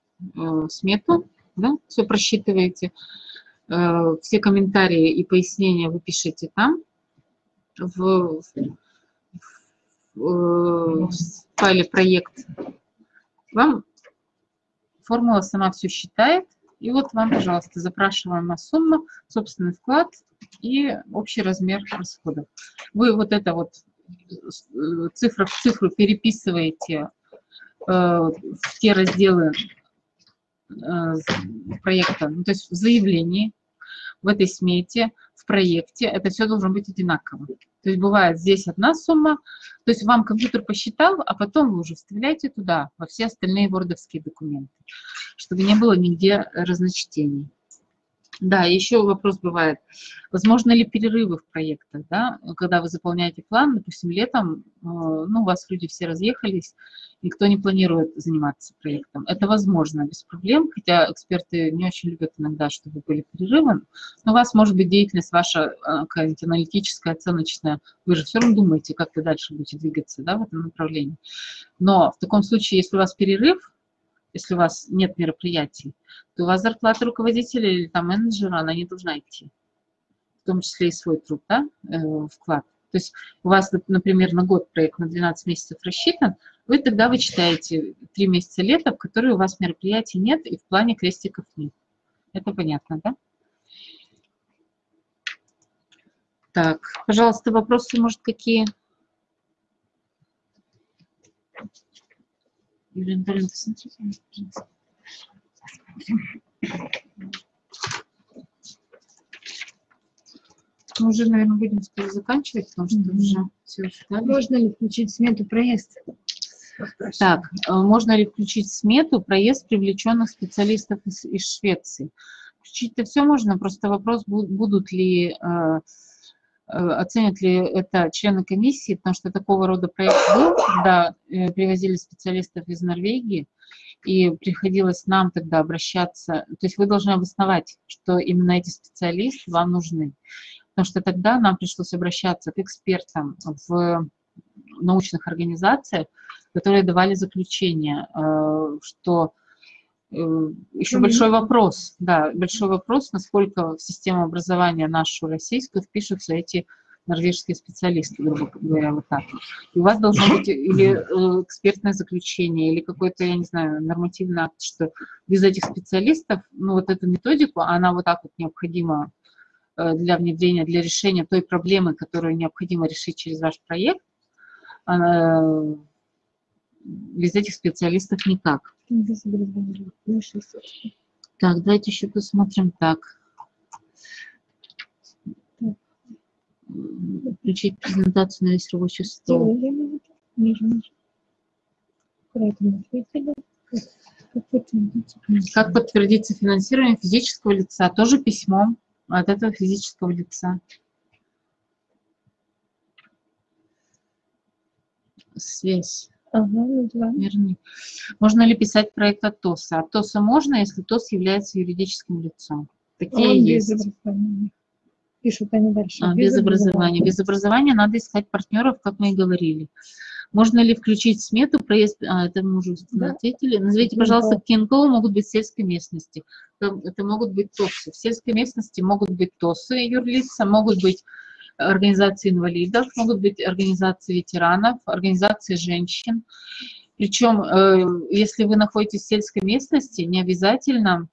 смету, да, все просчитываете, э, все комментарии и пояснения вы пишете там, в, в, в файле проект. Вам формула сама все считает, и вот вам, пожалуйста, запрашиваемая сумма, собственный вклад и общий размер расходов. Вы вот это вот э, цифра в цифру переписываете э, в те разделы, э, проекта, ну, то есть в заявлении, в этой смете, в проекте, это все должно быть одинаково. То есть бывает здесь одна сумма, то есть вам компьютер посчитал, а потом вы уже вставляете туда, во все остальные вордовские документы, чтобы не было нигде разночтений. Да, еще вопрос бывает, возможно ли перерывы в проектах, да, когда вы заполняете план, допустим, летом, э, ну, у вас люди все разъехались, никто не планирует заниматься проектом. Это возможно, без проблем, хотя эксперты не очень любят иногда, чтобы были перерывы, но у вас может быть деятельность ваша э, какая-нибудь аналитическая, оценочная, вы же все равно думаете, как вы дальше будете двигаться, да, в этом направлении. Но в таком случае, если у вас перерыв, если у вас нет мероприятий, то у вас зарплата руководителя или там менеджера, она не должна идти. В том числе и свой труд, да, э, вклад. То есть у вас, например, на год проект на 12 месяцев рассчитан, вы тогда вычитаете 3 месяца лета, в которые у вас мероприятий нет и в плане крестиков нет. Это понятно, да? Так, пожалуйста, вопросы, может, какие? Юлия Анатольевна, посмотрите, пожалуйста. Мы уже, наверное, будем скоро заканчивать, потому что уже все устали. Можно ли включить смету проезд? Так, э, можно ли включить смету проезд привлеченных специалистов из, из Швеции? Включить-то все можно, просто вопрос, бу- будут ли, э, оценят ли это члены комиссии, потому что такого рода проект был, когда э, привозили специалистов из Норвегии, и приходилось нам тогда обращаться, то есть вы должны обосновать, что именно эти специалисты вам нужны. Потому что тогда нам пришлось обращаться к экспертам в научных организациях, которые давали заключение, э, что э, еще большой вопрос, да, большой вопрос, насколько в систему образования нашу российскую впишутся эти норвежские специалисты, грубо говоря, вот так. И у вас должно быть или э, экспертное заключение, или какой-то, я не знаю, нормативный акт, что без этих специалистов, ну, вот эту методику, она вот так вот необходима э, для внедрения, для решения той проблемы, которую необходимо решить через ваш проект, без этих специалистов никак. Так, давайте еще посмотрим так. Включить презентацию на весь рабочий стол. Как подтвердить? Как подтвердится финансирование физического лица? Тоже письмом от этого физического лица. Связь. Ага, ну да. Верни. Можно ли писать проект от ТОСа? От ТОСа можно, если ТОС является юридическим лицом. Такие Он есть. без образования. Пишут они дальше. А, без образования. Без образования надо искать партнеров, как мы и говорили. Можно ли включить в смету проезд? А, это мы уже Да. ответили. Назовите, пожалуйста, КИНКО могут быть в сельской местности. Это, это могут быть ТОСы. В сельской местности могут быть ТОСы, юрлица, могут быть организации инвалидов, могут быть организации ветеранов, организации женщин. Причем, э, если вы находитесь в сельской местности, не обязательно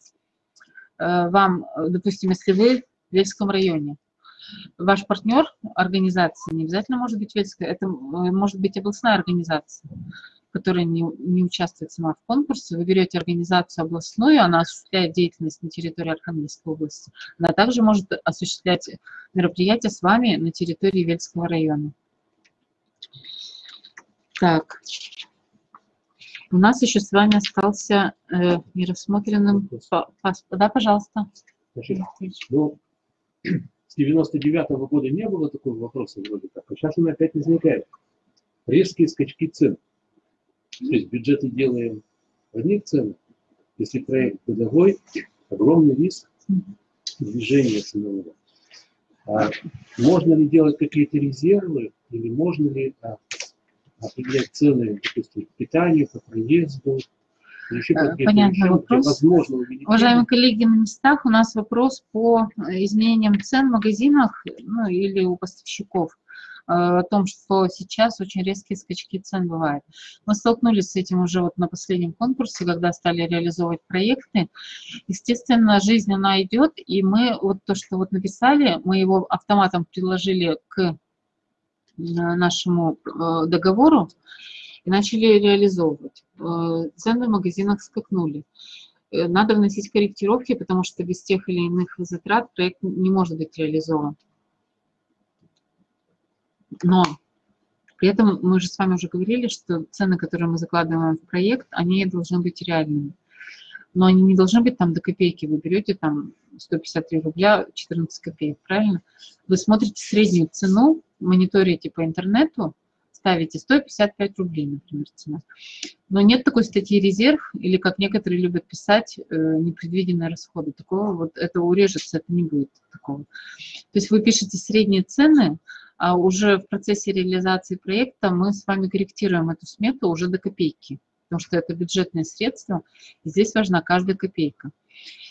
э, вам, допустим, если вы в Вельском районе, ваш партнер организации не обязательно может быть Вельская, это э, может быть областная организация, которая не, не участвует сама в конкурсе. Вы берете организацию областную, она осуществляет деятельность на территории Архангельской области. Она также может осуществлять мероприятия с вами на территории Вельского района. Так. У нас еще с вами остался э, нерассмотренным Да, пожалуйста. Значит, ну, с 99 -го года не было такого вопроса вроде как, а сейчас он опять возникает. Резкие скачки цен. То есть бюджеты делаем в одних ценах. Если проект годовой, огромный риск движения ценового. А можно ли делать какие-то резервы, или можно ли а, определять цены, допустим, к питанию, по проезду, Э, где вопрос. возможно? Уважаемые коллеги, на местах у нас вопрос по э, изменениям цен в магазинах ну, или у поставщиков о том, что сейчас очень резкие скачки цен бывают. Мы столкнулись с этим уже вот на последнем конкурсе, когда стали реализовывать проекты. Естественно, жизнь, она идет, и мы вот то, что вот написали, мы его автоматом приложили к э, нашему э, договору и начали реализовывать. Э, Цены в магазинах скакнули. э, надо вносить корректировки, потому что без тех или иных затрат проект не может быть реализован. Но при этом мы же с вами уже говорили, что цены, которые мы закладываем в проект, они должны быть реальными. Но они не должны быть там до копейки. Вы берете там 153 рубля 14 копеек, правильно? Вы смотрите среднюю цену, мониторите по интернету, ставите 155 рублей, например, цена. Но нет такой статьи резерв, или как некоторые любят писать, э, непредвиденные расходы. Такого вот, это урежется, это не будет такого. То есть вы пишете средние цены, уже в процессе реализации проекта мы с вами корректируем эту смету уже до копейки, потому что это бюджетные средства, и здесь важна каждая копейка.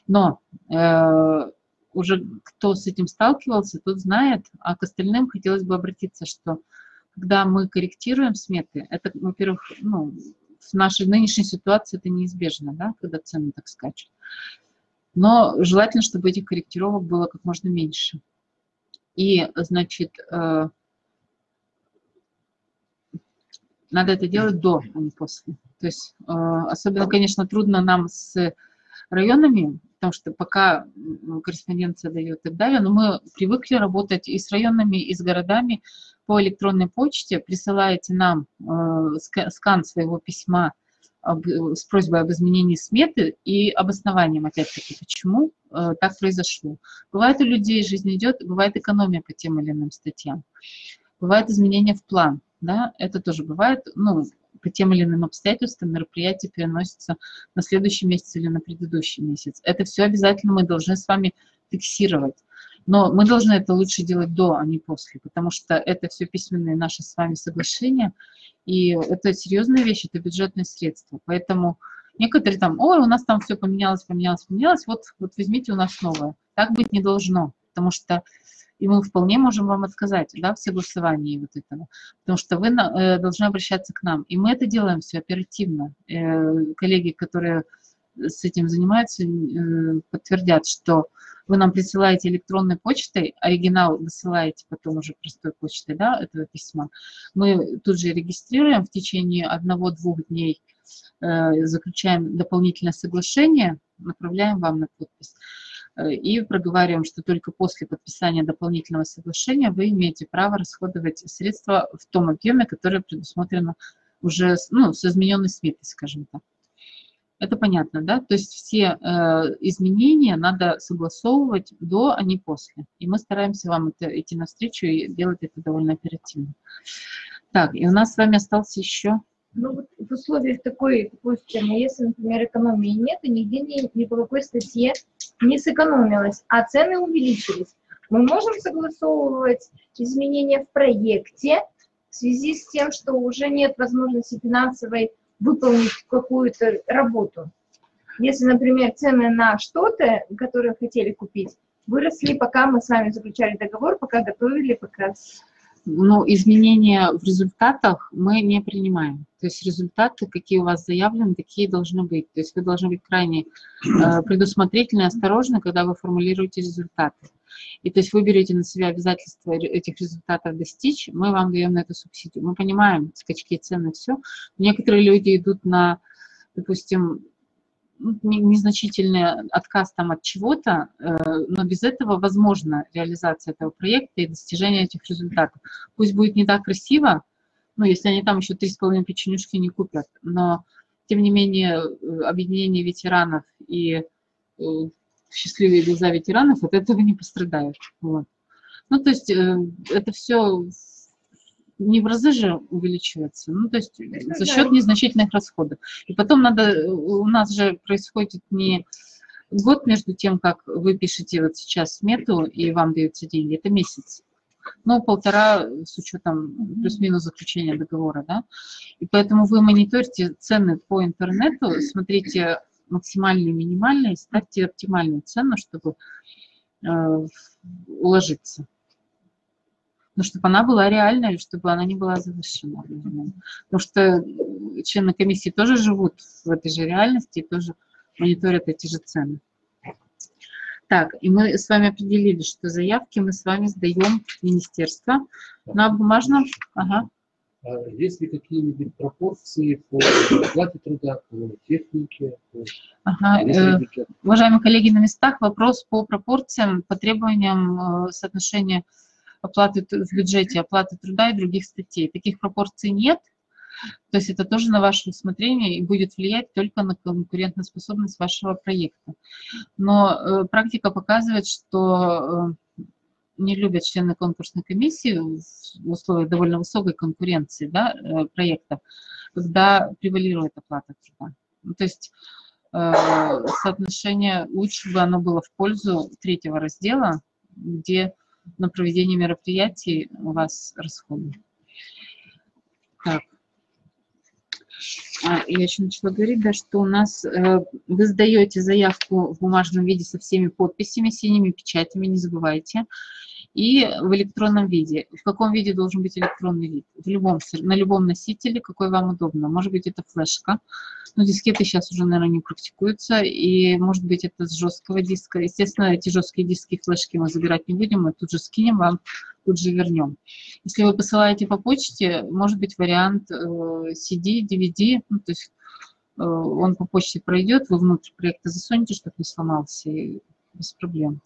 Но э, уже кто с этим сталкивался, тот знает, а к остальным хотелось бы обратиться, что когда мы корректируем сметы, это, во-первых, ну, в нашей нынешней ситуации это неизбежно, да, когда цены так скачут. Но желательно, чтобы этих корректировок было как можно меньше. И, значит, э, надо это делать до, а не после. То есть э, особенно, конечно, трудно нам с районами, потому что пока корреспонденция дает и так далее, но мы привыкли работать и с районами, и с городами по электронной почте. Присылаете нам э, скан своего письма с просьбой об изменении сметы и обоснованием, опять-таки, почему э, так произошло. Бывает у людей жизнь идет, бывает экономия по тем или иным статьям. Бывает изменения в план, да, это тоже бывает, ну, по тем или иным обстоятельствам мероприятие переносится на следующий месяц или на предыдущий месяц. Это все обязательно мы должны с вами фиксировать. Но мы должны это лучше делать до, а не после, потому что это все письменные наши с вами соглашения, и это серьезная вещь, это бюджетные средства. Поэтому некоторые там, ой, у нас там все поменялось, поменялось, поменялось, вот, вот возьмите у нас новое. Так быть не должно, потому что и мы вполне можем вам отказать да, в согласовании вот этого, потому что вы э, должны обращаться к нам. И мы это делаем все оперативно. Э, коллеги, которые с этим занимаются, э, подтвердят, что вы нам присылаете электронной почтой, оригинал высылаете потом уже простой почтой да, этого письма. Мы тут же регистрируем в течение одного-двух дней, э, заключаем дополнительное соглашение, направляем вам на подпись. Э, и проговариваем, что только после подписания дополнительного соглашения вы имеете право расходовать средства в том объеме, которое предусмотрено уже ну, с измененной сметой, скажем так. Это понятно, да? То есть все э, изменения надо согласовывать до, а не после. И мы стараемся вам это, идти навстречу и делать это довольно оперативно. Так, и у нас с вами остался еще... Ну вот в условиях такой, системы, если, например, экономии нет, и нигде ни, ни по какой статье не сэкономилось, а цены увеличились, мы можем согласовывать изменения в проекте в связи с тем, что уже нет возможности финансовой выполнить какую-то работу. Если, например, цены на что-то, которое хотели купить, выросли, пока мы с вами заключали договор, пока готовили, пока но изменения в результатах мы не принимаем. То есть результаты, какие у вас заявлены, такие должны быть. То есть вы должны быть крайне э, предусмотрительны осторожны, когда вы формулируете результаты. И то есть вы берете на себя обязательство этих результатов достичь, мы вам даем на это субсидию. Мы понимаем скачки цены, все. Некоторые люди идут на, допустим, ну, незначительный отказ там от чего-то, э, но без этого возможна реализация этого проекта и достижение этих результатов. Пусть будет не так красиво, ну, если они там еще три с половиной печенюшки не купят, но, тем не менее, э, объединение ветеранов и э, счастливые глаза ветеранов от этого не пострадают. Вот. Ну, то есть это все не в разы же увеличивается, ну, то есть за счет незначительных расходов. И потом надо, у нас же происходит не год между тем, как вы пишете вот сейчас смету и вам даются деньги, это месяц. Ну, полтора с учетом плюс-минус заключения договора, да. И поэтому вы мониторите цены по интернету, смотрите максимальные, минимальные, ставьте оптимальную цену, чтобы э, уложиться но чтобы она была реальной, чтобы она не была завышена. Потому что члены комиссии тоже живут в этой же реальности и тоже мониторят эти же цены. Так, и мы с вами определили, что заявки мы с вами сдаем в министерство на бумажном. Ага. А есть ли какие-нибудь пропорции по оплате труда, по технике, по Ага, э? Уважаемые коллеги, на местах вопрос по пропорциям, по требованиям э, соотношения оплаты в бюджете, оплаты труда и других статей. Таких пропорций нет. То есть это тоже на ваше усмотрение и будет влиять только на конкурентоспособность вашего проекта. Но э, практика показывает, что не любят члены конкурсной комиссии в условиях довольно высокой конкуренции да, э, проектов, когда превалирует оплата труда. Ну, То есть э, соотношение лучше бы оно было в пользу третьего раздела, где на проведение мероприятий у вас расходы. Так. А, я еще начала говорить, да, что у нас э, вы сдаете заявку в бумажном виде со всеми подписями, синими печатями, не забывайте, и в электронном виде. В каком виде должен быть электронный вид? В любом, на любом носителе, какой вам удобно. Может быть, это флешка, но дискеты сейчас уже, наверное, не практикуются, и может быть, это с жесткого диска. Естественно, эти жесткие диски и флешки мы забирать не будем, мы тут же скинем вам, тут же вернем. Если вы посылаете по почте, может быть вариант э, CD, DVD, ну, то есть э, он по почте пройдет, вы внутрь проекта засунете, чтобы не сломался, и без проблем.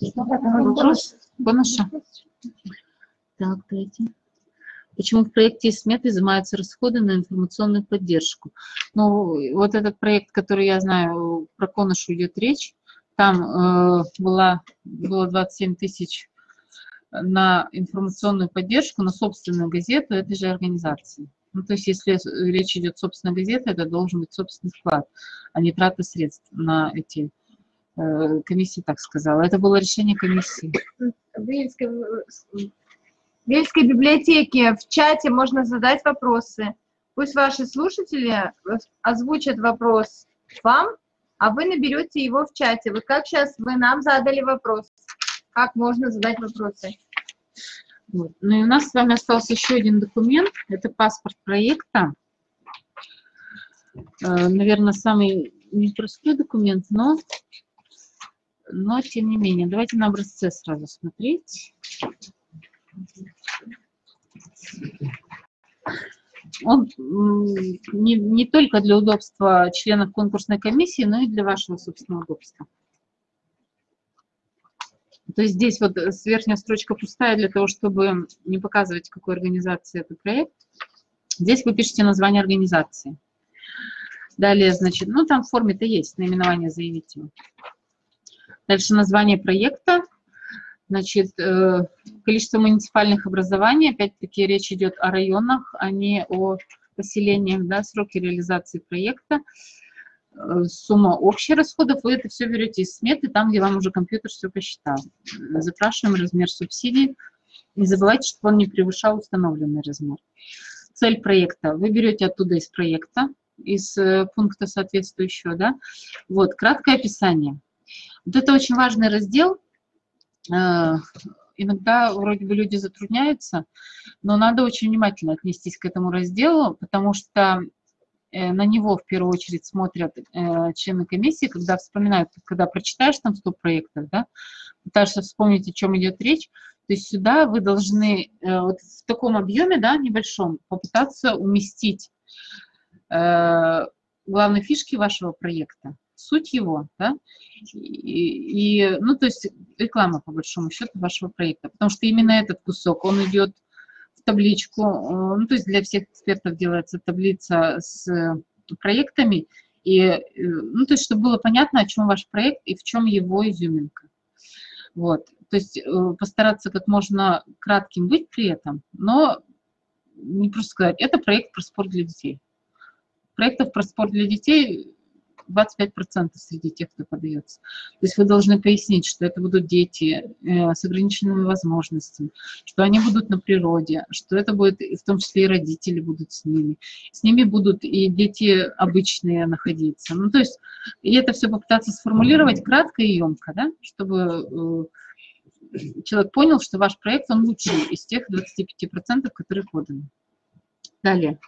Вопрос? Бонуша? Так, дайте. Почему в проекте из сметы изымаются расходы на информационную поддержку? Ну, вот этот проект, который я знаю, про Коношу идет речь, там э, была, было 27 тысяч на информационную поддержку, на собственную газету этой же организации. Ну, то есть, если речь идет собственная газета, это должен быть собственный вклад, а не трата средств на эти э, комиссии, так сказала. Это было решение комиссии. В Вельской библиотеке в чате можно задать вопросы. Пусть ваши слушатели озвучат вопрос вам, а вы наберете его в чате. Вот как сейчас вы нам задали вопрос, как можно задать вопросы. Вот. Ну и у нас с вами остался еще один документ. Это паспорт проекта. Э, Наверное, самый непростой документ, но, но тем не менее. Давайте на образце сразу смотреть. Он не, не только для удобства членов конкурсной комиссии, но и для вашего собственного удобства. То есть здесь вот э, верхняя строчка пустая для того, чтобы не показывать, какой организации это проект. Здесь вы пишете название организации. Далее, значит, ну там в форме-то есть наименование заявителя. Дальше название проекта. Значит, э, количество муниципальных образований. Опять-таки речь идет о районах, а не о поселениях. Да, сроки реализации проекта. Э, Сумма общих расходов. Вы это все берете из сметы, там, где вам уже компьютер все посчитал. Запрашиваем размер субсидий. Не забывайте, чтобы он не превышал установленный размер. Цель проекта. Вы берете оттуда из проекта, из э, пункта соответствующего, да. Вот, краткое описание. Вот это очень важный раздел. Э, Иногда вроде бы люди затрудняются, но надо очень внимательно отнестись к этому разделу, потому что э, на него в первую очередь смотрят э, члены комиссии, когда вспоминают, когда прочитаешь там 100 проектов, да, пытаешься вспомнить, о чем идет речь, то есть сюда вы должны э, вот в таком объеме, да, небольшом, попытаться уместить э, главные фишки вашего проекта, суть его, да, и, и, ну, то есть реклама, по большому счету, вашего проекта, потому что именно этот кусок, он идет в табличку, э, ну, то есть для всех экспертов делается таблица с проектами, и, э, ну, то есть чтобы было понятно, о чем ваш проект и в чем его изюминка. Вот, то есть э, постараться как можно кратким быть при этом, но не просто сказать, это проект про спорт для детей. Проектов про спорт для детей 25% среди тех, кто подается. То есть вы должны пояснить, что это будут дети э, с ограниченными возможностями, что они будут на природе, что это будет, в том числе и родители будут с ними. С ними будут и дети обычные находиться. Ну, то есть, и это все попытаться сформулировать кратко и емко, да, чтобы э, человек понял, что ваш проект, он лучший из тех 25%, которые поданы. Далее,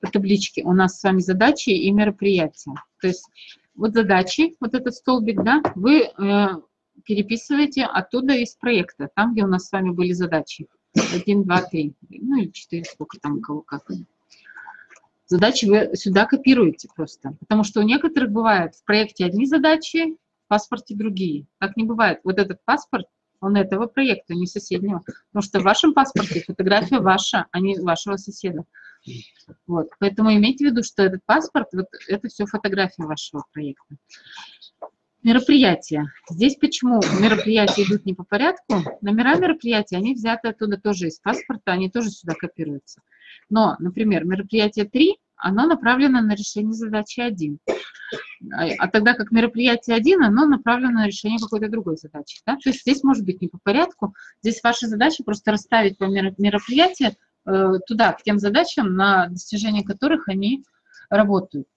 по табличке у нас с вами задачи и мероприятия. То есть вот задачи, вот этот столбик, да, вы э, переписываете оттуда из проекта, там, где у нас с вами были задачи. один, два, три, ну или четыре, сколько там у кого как. Задачи вы сюда копируете просто, потому что у некоторых бывает в проекте одни задачи, в паспорте другие. Так не бывает. Вот этот паспорт, он этого проекта, не соседнего. Потому что в вашем паспорте фотография ваша, а не вашего соседа. Вот. Поэтому имейте в виду, что этот паспорт, вот это все фотография вашего проекта. Мероприятия. Здесь почему мероприятия идут не по порядку? Номера мероприятий, они взяты оттуда тоже из паспорта, они тоже сюда копируются. Но, например, мероприятие 3, оно направлено на решение задачи 1. А, а тогда как мероприятие 1, оно направлено на решение какой-то другой задачи. Да? То есть здесь может быть не по порядку. Здесь ваша задача просто расставить по мероприятия э, туда, к тем задачам, на достижение которых они работают.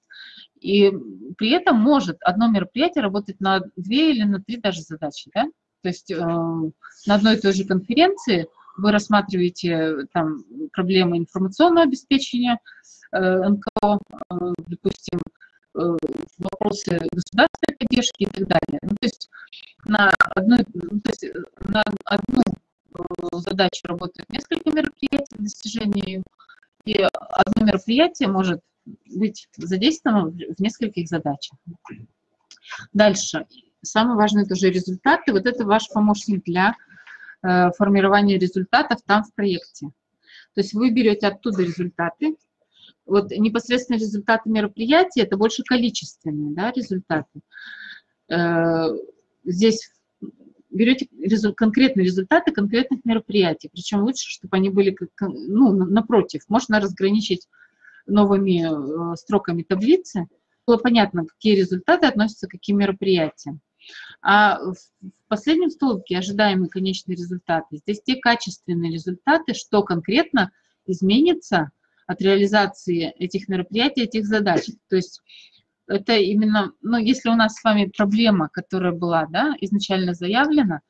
И при этом может одно мероприятие работать на две или на три даже задачи. Да? То есть э, на одной и той же конференции вы рассматриваете там проблемы информационного обеспечения э, НКО, э, допустим, э, вопросы государственной поддержки и так далее. Ну, то есть на одну, ну, то есть на одну задачу работает несколько мероприятий достижения и одно мероприятие может быть задействовано в нескольких задачах. Дальше. Самое важное тоже результаты. Вот это ваш помощник для э, формирования результатов там в проекте. То есть вы берете оттуда результаты. Вот непосредственно результаты мероприятия, это больше количественные да, результаты. Э, здесь берете резу конкретные результаты конкретных мероприятий. Причем лучше, чтобы они были ну, напротив. Можно разграничить новыми э, строками таблицы, было понятно, какие результаты относятся к каким мероприятиям. А в последнем столбике ожидаемые конечные результаты. Здесь те качественные результаты, что конкретно изменится от реализации этих мероприятий, этих задач. То есть это именно, ну, если у нас с вами проблема, которая была да, изначально заявлена,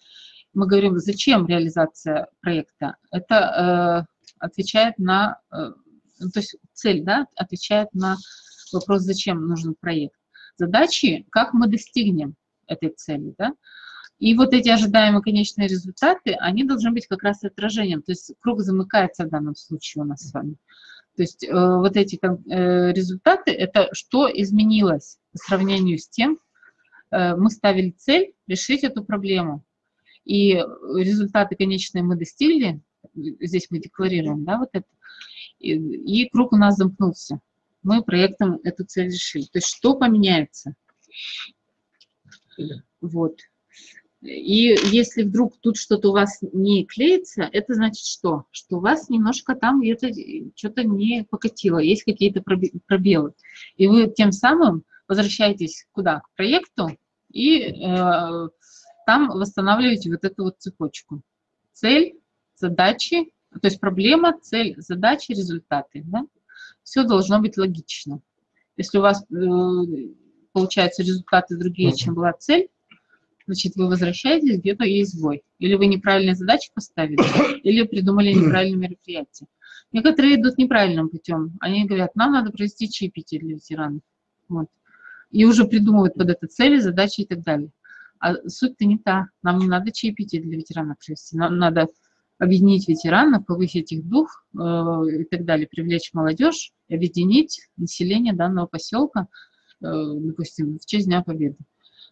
мы говорим, зачем реализация проекта, это э, отвечает на э, ну, то есть цель, да, отвечает на вопрос, зачем нужен проект. Задачи, как мы достигнем этой цели, да. И вот эти ожидаемые конечные результаты, они должны быть как раз отражением, то есть круг замыкается в данном случае у нас с вами. То есть э, вот эти э, результаты, это что изменилось по сравнению с тем, э, мы ставили цель решить эту проблему. И результаты конечные мы достигли, здесь мы декларируем, да, вот это, и, и круг у нас замкнулся. Мы проектом эту цель решили. То есть что поменяется? Вот. И если вдруг тут что-то у вас не клеится, это значит что? Что у вас немножко там где-то что-то не покатило, есть какие-то пробелы. И вы тем самым возвращаетесь куда? К проекту и э, там восстанавливаете вот эту вот цепочку. Цель, задачи, то есть проблема, цель, задачи, результаты. Да? Все должно быть логично. Если у вас э, получаются результаты другие, чем была цель, значит, вы возвращаетесь, где-то есть сбой. Или вы неправильные задачи поставили, или придумали неправильное мероприятие. Некоторые идут неправильным путем. Они говорят, нам надо провести чаепитие для ветеранов. Вот. И уже придумывают под это цели, задачи и так далее. А суть-то не та. Нам не надо чаепитие для ветеранов провести. Нам надо объединить ветеранов, повысить их дух э, и так далее, привлечь молодежь, объединить население данного поселка, э, допустим, в честь Дня Победы.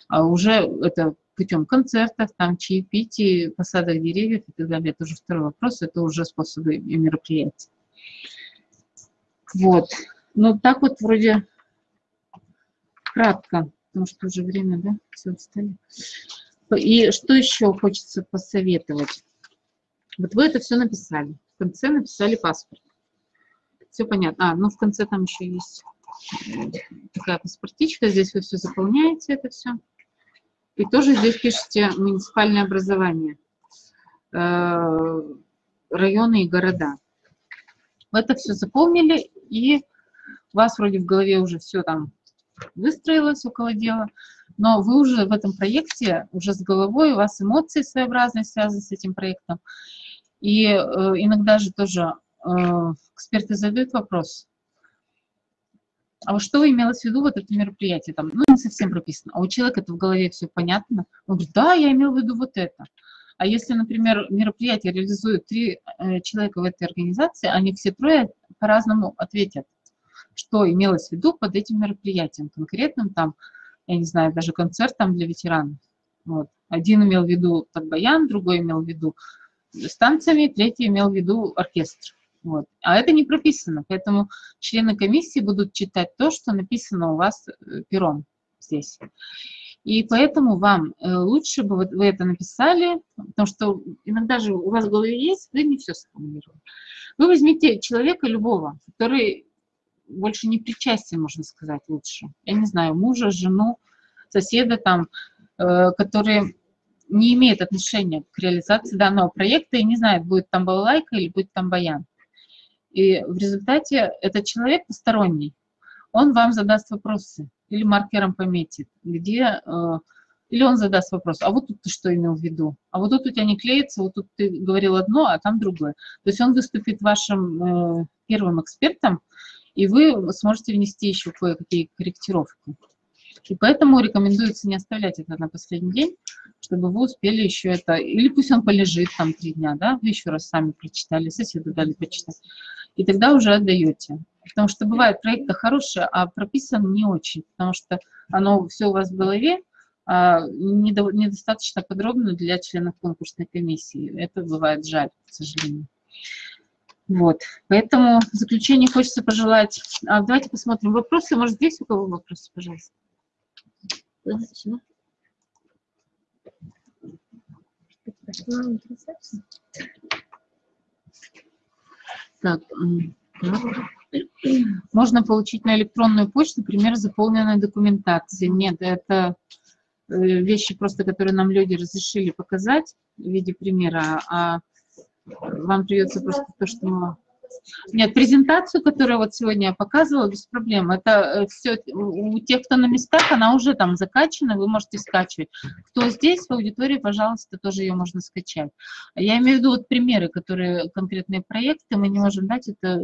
А уже это путем концертов, там чаепитий, посадок деревьев и так далее. Это уже второй вопрос, это уже способы и мероприятия. Вот. Ну, так вот вроде кратко, потому что уже время, да, все встали. И что еще хочется посоветовать? Вот вы это все написали. В конце написали паспорт. Все понятно. А, ну в конце там еще есть э, такая паспортичка. Здесь вы все заполняете, это все. И тоже здесь пишите муниципальное образование, э, районы и города. Вы это все заполнили, и у вас вроде в голове уже все там выстроилось около дела но вы уже в этом проекте, уже с головой, у вас эмоции своеобразные связаны с этим проектом. И э, иногда же тоже э, эксперты задают вопрос, а вот что имелось в виду вот это мероприятие? Там, ну, не совсем прописано. А у человека это в голове все понятно. Он говорит, да, я имел в виду вот это. А если, например, мероприятие реализует три э, человека в этой организации, они все трое по-разному ответят, что имелось в виду под этим мероприятием, конкретным там, я не знаю, даже концертом для ветеранов. Вот. Один имел в виду баян, другой имел в виду станциями, третий имел в виду оркестр. Вот. А это не прописано, поэтому члены комиссии будут читать то, что написано у вас э, пером здесь. И поэтому вам э, лучше бы вы это написали, потому что иногда же у вас в голове есть, вы не все сформулировали. Вы возьмите человека любого, который больше не причастен, можно сказать, лучше. Я не знаю, мужа, жену, соседа там, э, который не имеет отношения к реализации данного проекта и не знает, будет там балалайка или будет там баян. И в результате этот человек посторонний, он вам задаст вопросы или маркером пометит, где, э, или он задаст вопрос, а вот тут ты что имел в виду? А вот тут у тебя не клеится, вот тут ты говорил одно, а там другое. То есть он выступит вашим э, первым экспертом, и вы сможете внести еще кое-какие корректировки. И поэтому рекомендуется не оставлять это на последний день, чтобы вы успели еще это, или пусть он полежит там три дня, да, вы еще раз сами прочитали, соседу дали почитать, и тогда уже отдаете. Потому что бывает проекты хорошие, а прописан не очень, потому что оно все у вас в голове, а недостаточно подробно для членов конкурсной комиссии. Это бывает жаль, к сожалению. Вот, поэтому в заключение хочется пожелать... А, давайте посмотрим вопросы. Может, здесь у кого вопросы, пожалуйста? Так, можно получить на электронную почту пример заполненной документации. Нет, это э, вещи просто, которые нам люди разрешили показать в виде примера, а вам придется просто то, что нет, презентацию, которую вот сегодня я показывала, без проблем. Это э, все у тех, кто на местах, она уже там закачана, вы можете скачивать. Кто здесь в аудитории, пожалуйста, тоже ее можно скачать. Я имею в виду вот примеры, которые конкретные проекты, мы не можем дать, это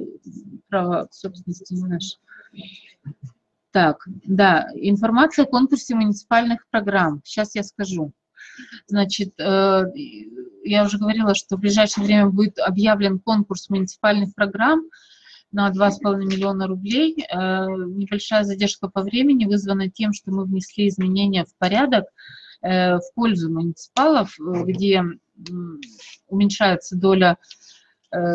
право собственности не наше. Так, да, информация о конкурсе муниципальных программ. Сейчас я скажу. Значит, э, я уже говорила, что в ближайшее время будет объявлен конкурс муниципальных программ на 2,5 миллиона рублей. Э, небольшая задержка по времени вызвана тем, что мы внесли изменения в порядок э, в пользу муниципалов, где уменьшается доля Э,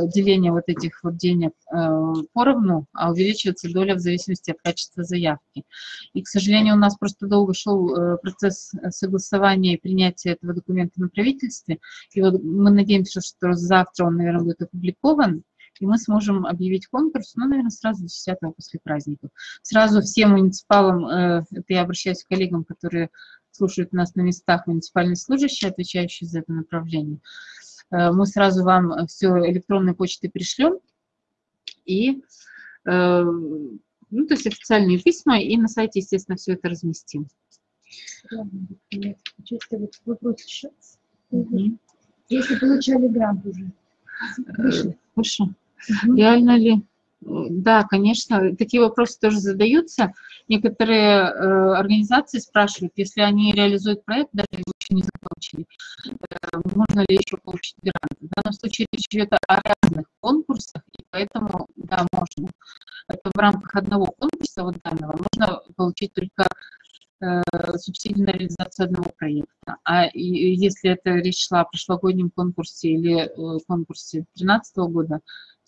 деление вот этих вот денег э, поровну, а увеличивается доля в зависимости от качества заявки. И, к сожалению, у нас просто долго шел э, процесс согласования и принятия этого документа на правительстве. И вот мы надеемся, что завтра он, наверное, будет опубликован, и мы сможем объявить конкурс, ну, наверное, сразу 10 после праздников. Сразу всем муниципалам, это я обращаюсь к коллегам, которые слушают нас на местах, муниципальные служащие, отвечающие за это направление, Э, мы сразу вам все электронной почтой пришлем. И, э, ну, то есть официальные письма, и на сайте, естественно, все это разместим. Вопрос еще. Угу. Если получали грант уже. Хорошо. Угу. Реально ли? Да, конечно, такие вопросы тоже задаются. Некоторые э, организации спрашивают, если они реализуют проект, даже еще не закончили, э, можно ли еще получить грант. В данном случае речь идет о разных конкурсах, и поэтому, да, можно. Это в рамках одного конкурса, вот данного, можно получить только э, субсидию на реализацию одного проекта. А если это речь шла о прошлогоднем конкурсе или э, конкурсе 2013 года,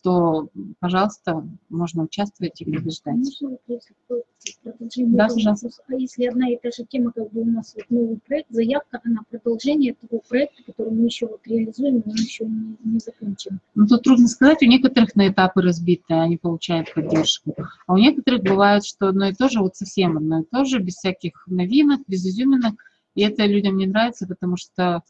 то, пожалуйста, можно участвовать и побеждать. Да, пожалуйста. А если одна и та же тема, как бы у нас вот новый проект, заявка, она продолжение того проекта, который мы еще вот реализуем, но мы еще не, не закончим. Ну, тут трудно сказать, у некоторых на этапы разбиты, они получают поддержку, а у некоторых бывает, что одно и то же, вот совсем одно и то же, без всяких новинок, без изюминок, и это людям не нравится, потому что,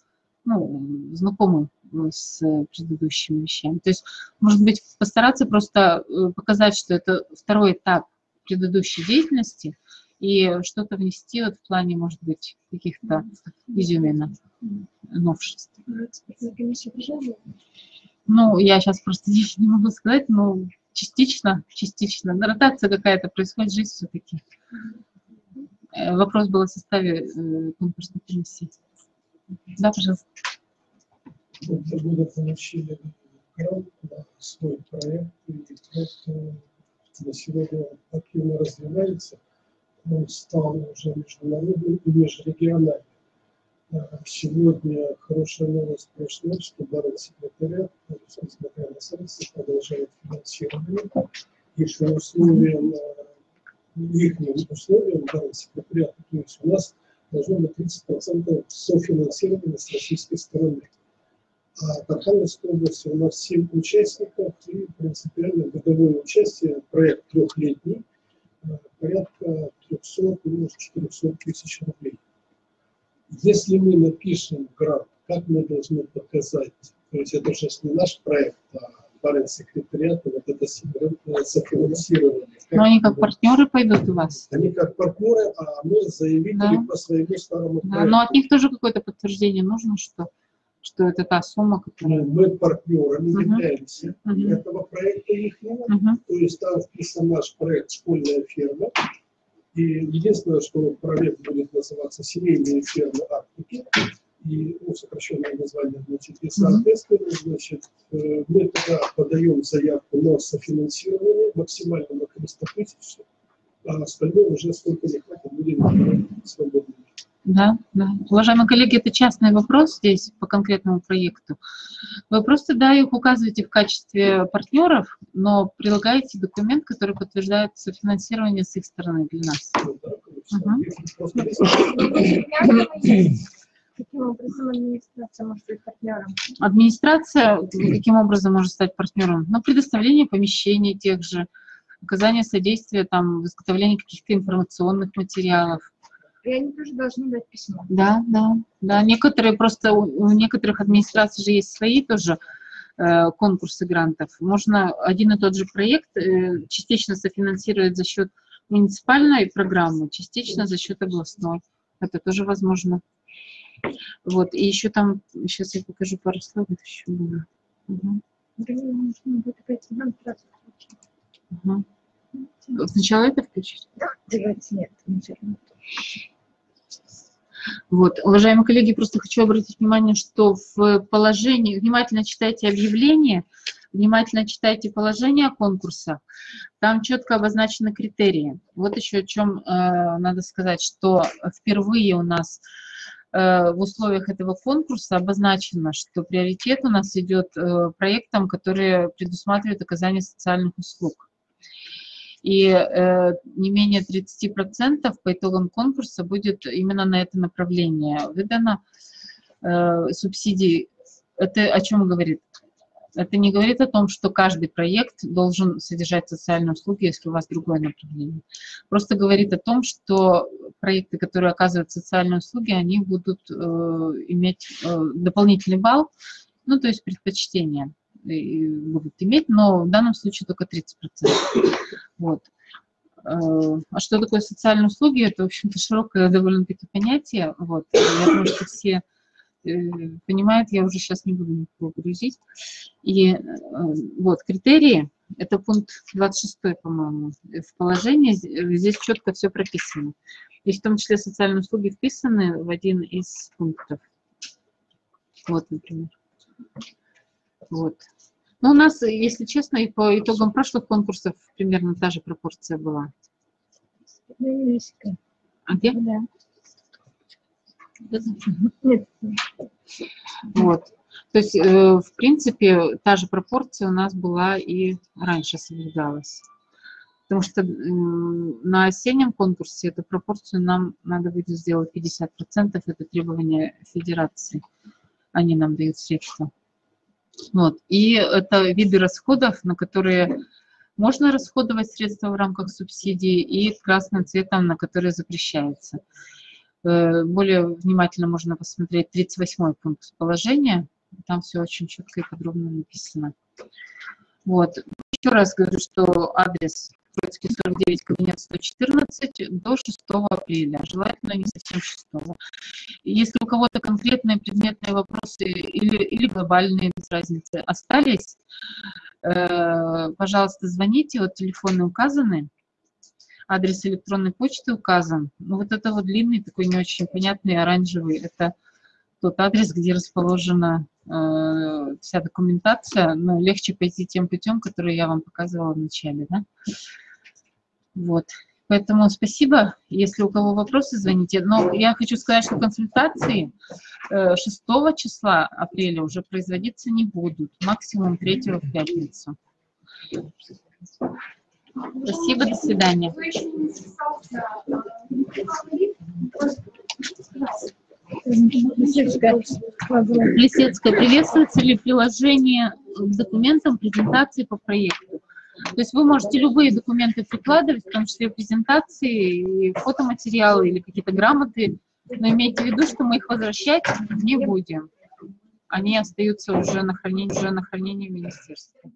ну, знакомы с предыдущими вещами. То есть, может быть, постараться просто э, показать, что это второй этап предыдущей деятельности, и что-то внести вот в плане, может быть, каких-то изюминок, новшеств. Ну, я сейчас просто здесь не могу сказать, но частично, частично. Ротация какая-то происходит, жизнь все-таки. Э, вопрос был о составе э, конкурсной комиссии. Да, пожалуйста. году получили на свой проект, и на сегодня активно развивается. Он стал уже международным и межрегиональным. А Сегодня хорошая новость пришла, что барон секретаря, несмотря на санкции, продолжает финансирование. И что условиям, их условиям барон секретаря, то есть у нас должно быть 30% софинансирования с российской стороны. А в Архангельской области у нас 7 участников и принципиально годовое участие, проект трехлетний, э, порядка 300, может 400 тысяч рублей. Если мы напишем грант, как мы должны показать, то есть это же не наш проект, а парень секретариата, вот это софинансирование. Но они как партнеры пойдут у вас? Они как партнеры, а мы заявители Да. по своему старому Да, проекту. но от них тоже какое-то подтверждение нужно, что, что это та сумма, которая... Мы партнерами Мгм. являемся Мгм. этого проекта их Мгм. То есть там вписан наш проект «Школьная ферма». И единственное, что проект будет называться «Семейные фермы Арктики». И ну, сокращенное название, значит, и соответственно, значит, э, мы тогда подаем заявку на софинансирование максимально на 300 тысяч, а остальное уже сколько не хватит, будем свободно. Да, да. Уважаемые коллеги, это частный вопрос здесь по конкретному проекту. Вы просто, да, их указываете в качестве партнеров, но прилагаете документ, который подтверждает софинансирование с их стороны для нас. Ну, да. Каким образом администрация может быть партнером? Администрация каким образом может стать партнером? Ну, предоставление помещений тех же, оказание содействия там, в изготовлении каких-то информационных материалов. И они тоже должны дать письмо. Да, да, да. Некоторые просто, у у некоторых администраций же есть свои тоже э, конкурсы грантов. Можно один и тот же проект э, частично софинансировать за счет муниципальной программы, частично за счет областной. Это тоже возможно. Вот, и еще там, сейчас я покажу пару слайдов еще было. Включить. мгм. Сначала это включить. Давайте нет. Вот, уважаемые коллеги, просто хочу обратить внимание, что в положении, внимательно читайте объявление, внимательно читайте положение конкурса, там четко обозначены критерии. Вот еще о чем э, надо сказать, что впервые у нас э, в условиях этого конкурса обозначено, что приоритет у нас идет э, проектам, которые предусматривают оказание социальных услуг. И э, не менее 30% по итогам конкурса будет именно на это направление выдано э, субсидий. Это о чем говорит? Это не говорит о том, что каждый проект должен содержать социальные услуги, если у вас другое направление. Просто говорит о том, что проекты, которые оказывают социальные услуги, они будут э, иметь э, дополнительный балл, ну, то есть предпочтение и будут иметь, но в данном случае только 30%. Вот. Э, А что такое социальные услуги? Это, в общем-то, широкое довольно-таки понятие. Вот. Я думаю, что все э, понимают, я уже сейчас не буду никого грузить. И э, вот критерии, это пункт 26, по-моему, в положении. З- Здесь четко все прописано. И в том числе социальные услуги вписаны в один из пунктов. Вот, например. Вот. Ну, у нас, если честно, и по итогам прошлых конкурсов примерно та же пропорция была. А где? Да. Вот. То есть, э, в принципе, та же пропорция у нас была и раньше соблюдалась. Потому что на осеннем конкурсе эту пропорцию нам надо будет сделать 50%, это требование федерации. Они нам дают средства. Вот. И это виды расходов, на которые можно расходовать средства в рамках субсидий, и красным цветом, на которые запрещается. Э, Более внимательно можно посмотреть 38 пункт положения. Там все очень четко и подробно написано. Вот. Еще раз говорю, что адрес Троицкий 49, кабинет 114 до 6 апреля. Желательно не совсем 6. Если у кого-то конкретные предметные вопросы или, или глобальные, без разницы, остались, э, пожалуйста, звоните. Вот телефоны указаны. Адрес электронной почты указан. Ну, вот это вот длинный, такой не очень понятный, оранжевый, это тот адрес, где расположена э, вся документация, но легче пойти тем путем, который я вам показывала в начале, да? Вот. Поэтому спасибо. Если у кого вопросы, звоните. Но я хочу сказать, что консультации э, 6 числа апреля уже производиться не будут. Максимум 3 в пятницу. Спасибо, до свидания. Лисецкая, приветствуется ли приложение к документам презентации по проекту? То есть вы можете любые документы прикладывать, в том числе презентации, и фотоматериалы или какие-то грамоты, но имейте в виду, что мы их возвращать не будем. Они остаются уже на хранении, уже на хранении в министерстве.